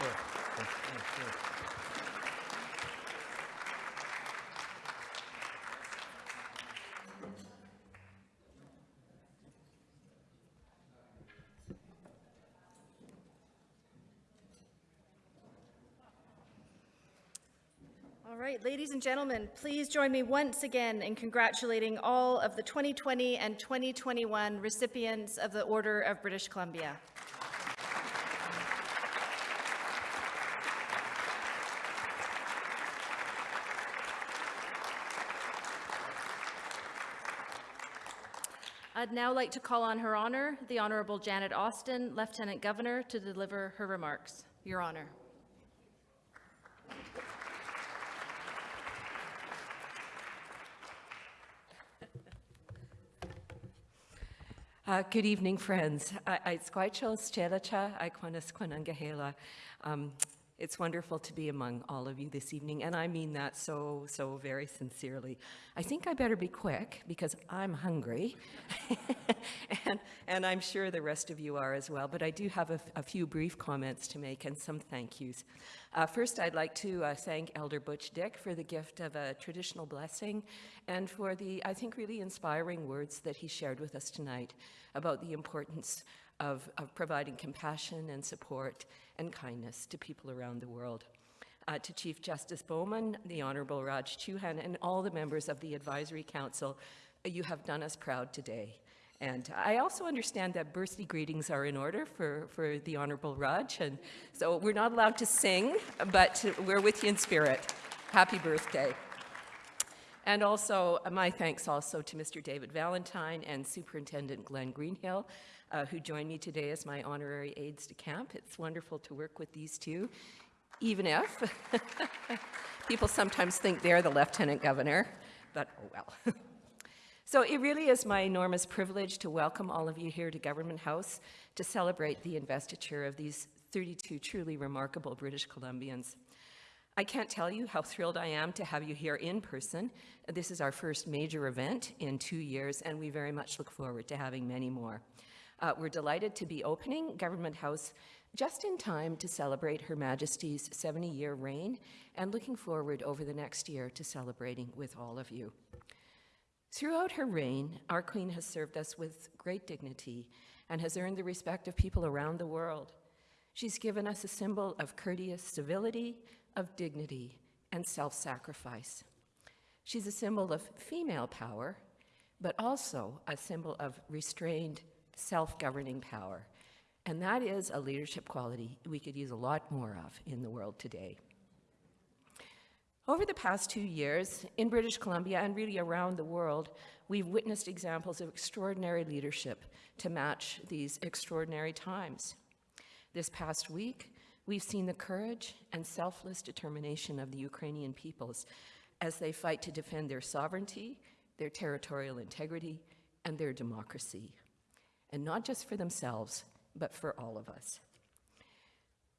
There, there, there, there. All right, ladies and gentlemen, please join me once again in congratulating all of the 2020 and 2021 recipients of the Order of British Columbia. I'd now like to call on Her Honor, the Honorable Janet Austin, Lieutenant Governor, to deliver her remarks. Your Honor. Uh, good evening, friends. Squaichos Aikwanas Kwanangahela. Um It's wonderful to be among all of you this evening, and I mean that so, so very sincerely. I think I better be quick because I'm hungry, and, and I'm sure the rest of you are as well, but I do have a, a few brief comments to make and some thank yous. Uh, first, I'd like to uh, thank Elder Butch Dick for the gift of a traditional blessing and for the, I think, really inspiring words that he shared with us tonight about the importance of, of providing compassion and support and kindness to people around the world. Uh, to Chief Justice Bauman, the Honorable Raj Chouhan, and all the members of the Advisory Council, uh, you have done us proud today. And I also understand that birthday greetings are in order for, for the Honorable Raj, and so we're not allowed to sing, but we're with you in spirit. Happy birthday. And also, uh, my thanks also to Mr. David Valentine and Superintendent Glenn Greenhill, uh, who joined me today as my honorary aides de camp. It's wonderful to work with these two, even if people sometimes think they're the lieutenant governor, but oh well. so it really is my enormous privilege to welcome all of you here to Government House to celebrate the investiture of these 32 truly remarkable British Columbians. I can't tell you how thrilled I am to have you here in person. This is our first major event in two years, and we very much look forward to having many more. Uh, we're delighted to be opening Government House just in time to celebrate Her Majesty's 70-year reign and looking forward over the next year to celebrating with all of you. Throughout her reign, our Queen has served us with great dignity and has earned the respect of people around the world. She's given us a symbol of courteous civility, of dignity, and self-sacrifice. She's a symbol of female power, but also a symbol of restrained self-governing power. And that is a leadership quality we could use a lot more of in the world today. Over the past two years, in British Columbia and really around the world, we've witnessed examples of extraordinary leadership to match these extraordinary times. This past week, we've seen the courage and selfless determination of the Ukrainian peoples as they fight to defend their sovereignty, their territorial integrity, and their democracy and not just for themselves, but for all of us.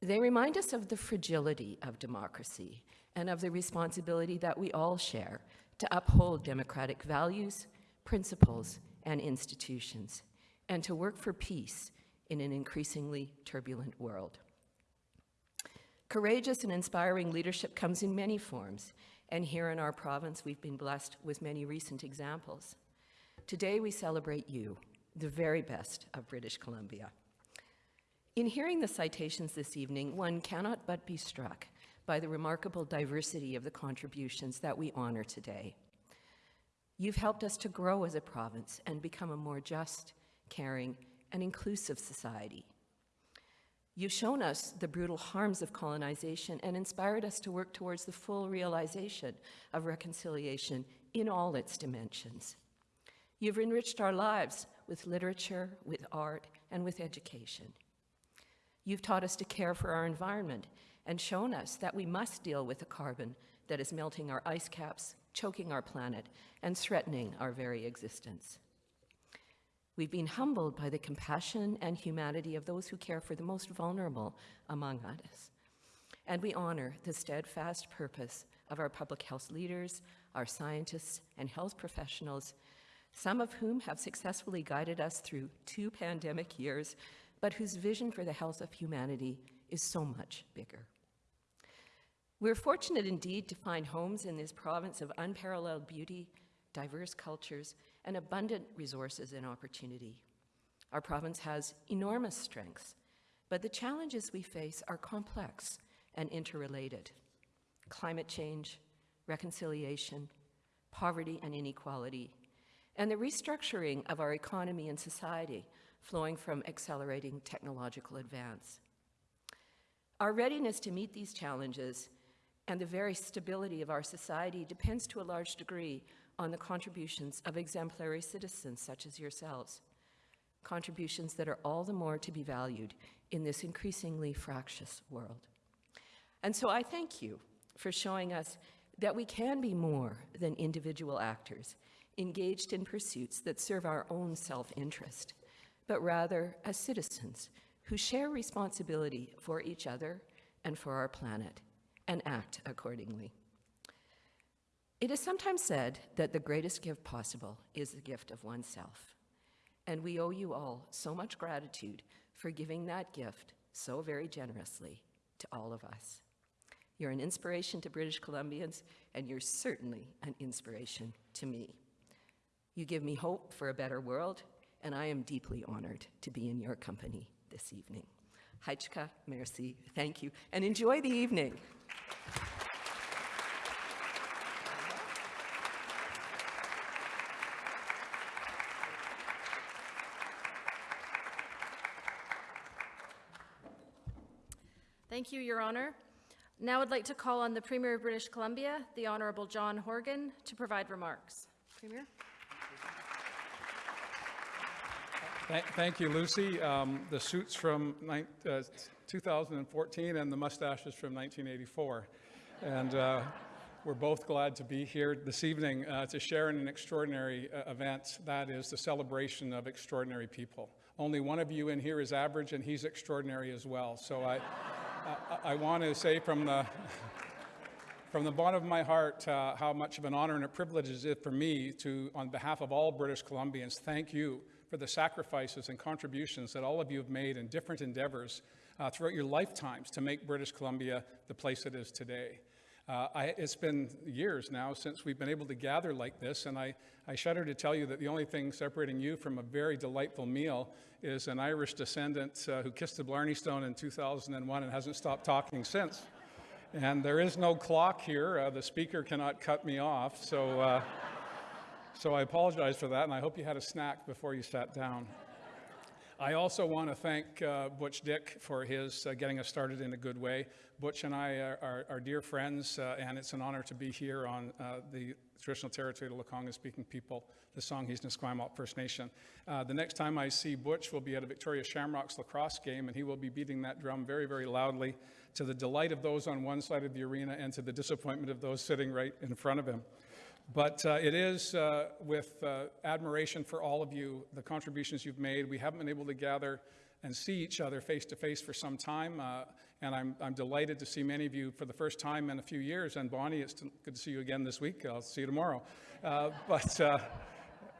They remind us of the fragility of democracy and of the responsibility that we all share to uphold democratic values, principles, and institutions, and to work for peace in an increasingly turbulent world. Courageous and inspiring leadership comes in many forms, and here in our province, we've been blessed with many recent examples. Today, we celebrate you, the very best of British Columbia. In hearing the citations this evening, one cannot but be struck by the remarkable diversity of the contributions that we honor today. You've helped us to grow as a province and become a more just, caring, and inclusive society. You've shown us the brutal harms of colonization and inspired us to work towards the full realization of reconciliation in all its dimensions. You've enriched our lives with literature, with art, and with education. You've taught us to care for our environment and shown us that we must deal with the carbon that is melting our ice caps, choking our planet, and threatening our very existence. We've been humbled by the compassion and humanity of those who care for the most vulnerable among us. And we honor the steadfast purpose of our public health leaders, our scientists, and health professionals some of whom have successfully guided us through two pandemic years, but whose vision for the health of humanity is so much bigger. We're fortunate indeed to find homes in this province of unparalleled beauty, diverse cultures, and abundant resources and opportunity. Our province has enormous strengths, but the challenges we face are complex and interrelated. Climate change, reconciliation, poverty and inequality, and the restructuring of our economy and society flowing from accelerating technological advance. Our readiness to meet these challenges and the very stability of our society depends to a large degree on the contributions of exemplary citizens such as yourselves, contributions that are all the more to be valued in this increasingly fractious world. And so I thank you for showing us that we can be more than individual actors engaged in pursuits that serve our own self-interest, but rather as citizens who share responsibility for each other and for our planet and act accordingly. It is sometimes said that the greatest gift possible is the gift of oneself. And we owe you all so much gratitude for giving that gift so very generously to all of us. You're an inspiration to British Columbians, and you're certainly an inspiration to me. You give me hope for a better world, and I am deeply honored to be in your company this evening. Haichka, merci, thank you, and enjoy the evening. Thank you, Your Honor. Now I'd like to call on the Premier of British Columbia, the Honorable John Horgan, to provide remarks. Premier? Thank- Thank you, Lucy. Um, The suit's from uh, 2014 and the mustaches from 1984. And uh, we're both glad to be here this evening uh, to share in an extraordinary uh, event. That is the celebration of extraordinary people. Only one of you in here is average, and he's extraordinary as well. So I, I, want to say from the, from the bottom of my heart uh, how much of an honor and a privilege it is for me to, on behalf of all British Columbians, thank you for the sacrifices and contributions that all of you have made in different endeavors uh, throughout your lifetimes to make British Columbia the place it is today. Uh, I, it's been years now since we've been able to gather like this, and I, I shudder to tell you that the only thing separating you from a very delightful meal is an Irish descendant uh, who kissed the Blarney Stone in 2001 and hasn't stopped talking since. And there is no clock here. Uh, the speaker cannot cut me off, so, uh, so I apologize for that, and I hope you had a snack before you sat down. I also want to thank uh, Butch Dick for his uh, getting us started in a good way. Butch and I are, are, are dear friends, uh, and it's an honor to be here on uh, the traditional territory of the Lekwungen-speaking people, the Songhees and Esquimalt First Nation. Uh, the next time I see Butch will be at a Victoria Shamrocks lacrosse game, and he will be beating that drum very, very loudly to the delight of those on one side of the arena and to the disappointment of those sitting right in front of him. But uh, it is uh, with uh, admiration for all of you, the contributions you've made. We haven't been able to gather and see each other face to face for some time, uh, and I'm, I'm delighted to see many of you for the first time in a few years. And Bonnie, it's good to see you again this week. I'll see you tomorrow. Uh, but uh,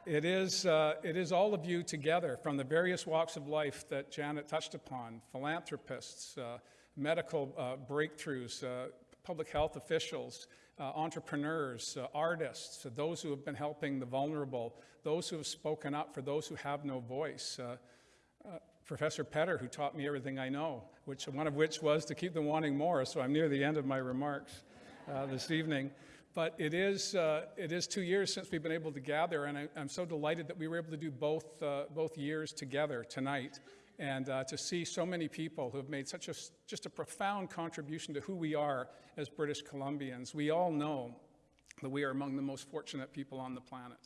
it is, it is all of you together from the various walks of life that Janet touched upon philanthropists, medical breakthroughs, public health officials, uh, entrepreneurs, uh, artists, uh, those who have been helping the vulnerable, those who have spoken up for those who have no voice. Uh, uh, Professor Petter, who taught me everything I know, which one of which was to keep them wanting more. So I'm near the end of my remarks this evening. But it is, it is two years since we've been able to gather, and I, am so delighted that we were able to do both, both years together tonight and uh, to see so many people who have made such a, just a profound contribution to who we are as British Columbians. We all know that we are among the most fortunate people on the planet.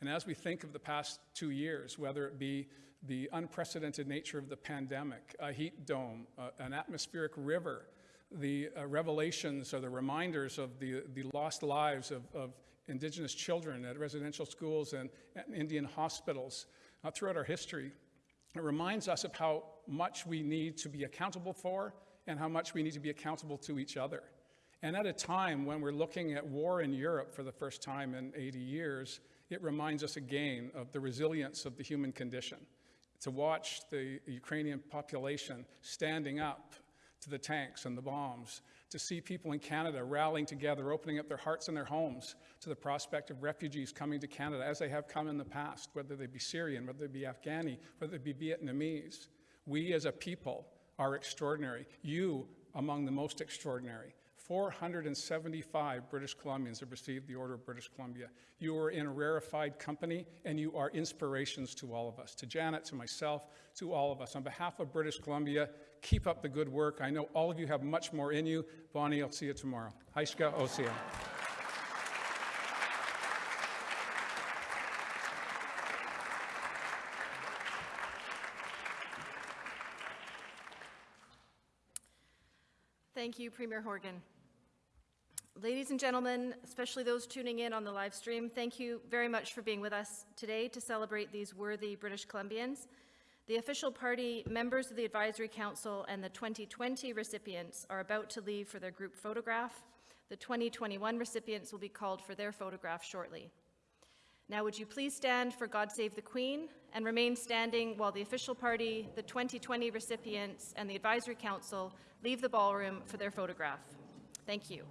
And as we think of the past two years, whether it be the unprecedented nature of the pandemic, a heat dome, uh, an atmospheric river, the uh, revelations or the reminders of the, the lost lives of, of Indigenous children at residential schools and, and Indian hospitals uh, throughout our history, it reminds us of how much we need to be accountable for and how much we need to be accountable to each other. And at a time when we're looking at war in Europe for the first time in 80 years, it reminds us again of the resilience of the human condition. To watch the Ukrainian population standing up to the tanks and the bombs, to see people in Canada rallying together, opening up their hearts and their homes to the prospect of refugees coming to Canada, as they have come in the past, whether they be Syrian, whether they be Afghani, whether they be Vietnamese. We as a people are extraordinary. You among the most extraordinary. 475 British Columbians have received the Order of British Columbia. You are in a rarefied company, and you are inspirations to all of us, to Janet, to myself, to all of us. On behalf of British Columbia, keep up the good work. I know all of you have much more in you. Bonnie, I'll see you tomorrow. Haishka Osia. Thank you, Premier Horgan. Ladies and gentlemen, especially those tuning in on the live stream, thank you very much for being with us today to celebrate these worthy British Columbians. The official party members of the Advisory Council and the 2020 recipients are about to leave for their group photograph. The 2021 recipients will be called for their photograph shortly. Now, would you please stand for God Save the Queen and remain standing while the official party, the 2020 recipients, and the Advisory Council leave the ballroom for their photograph. Thank you.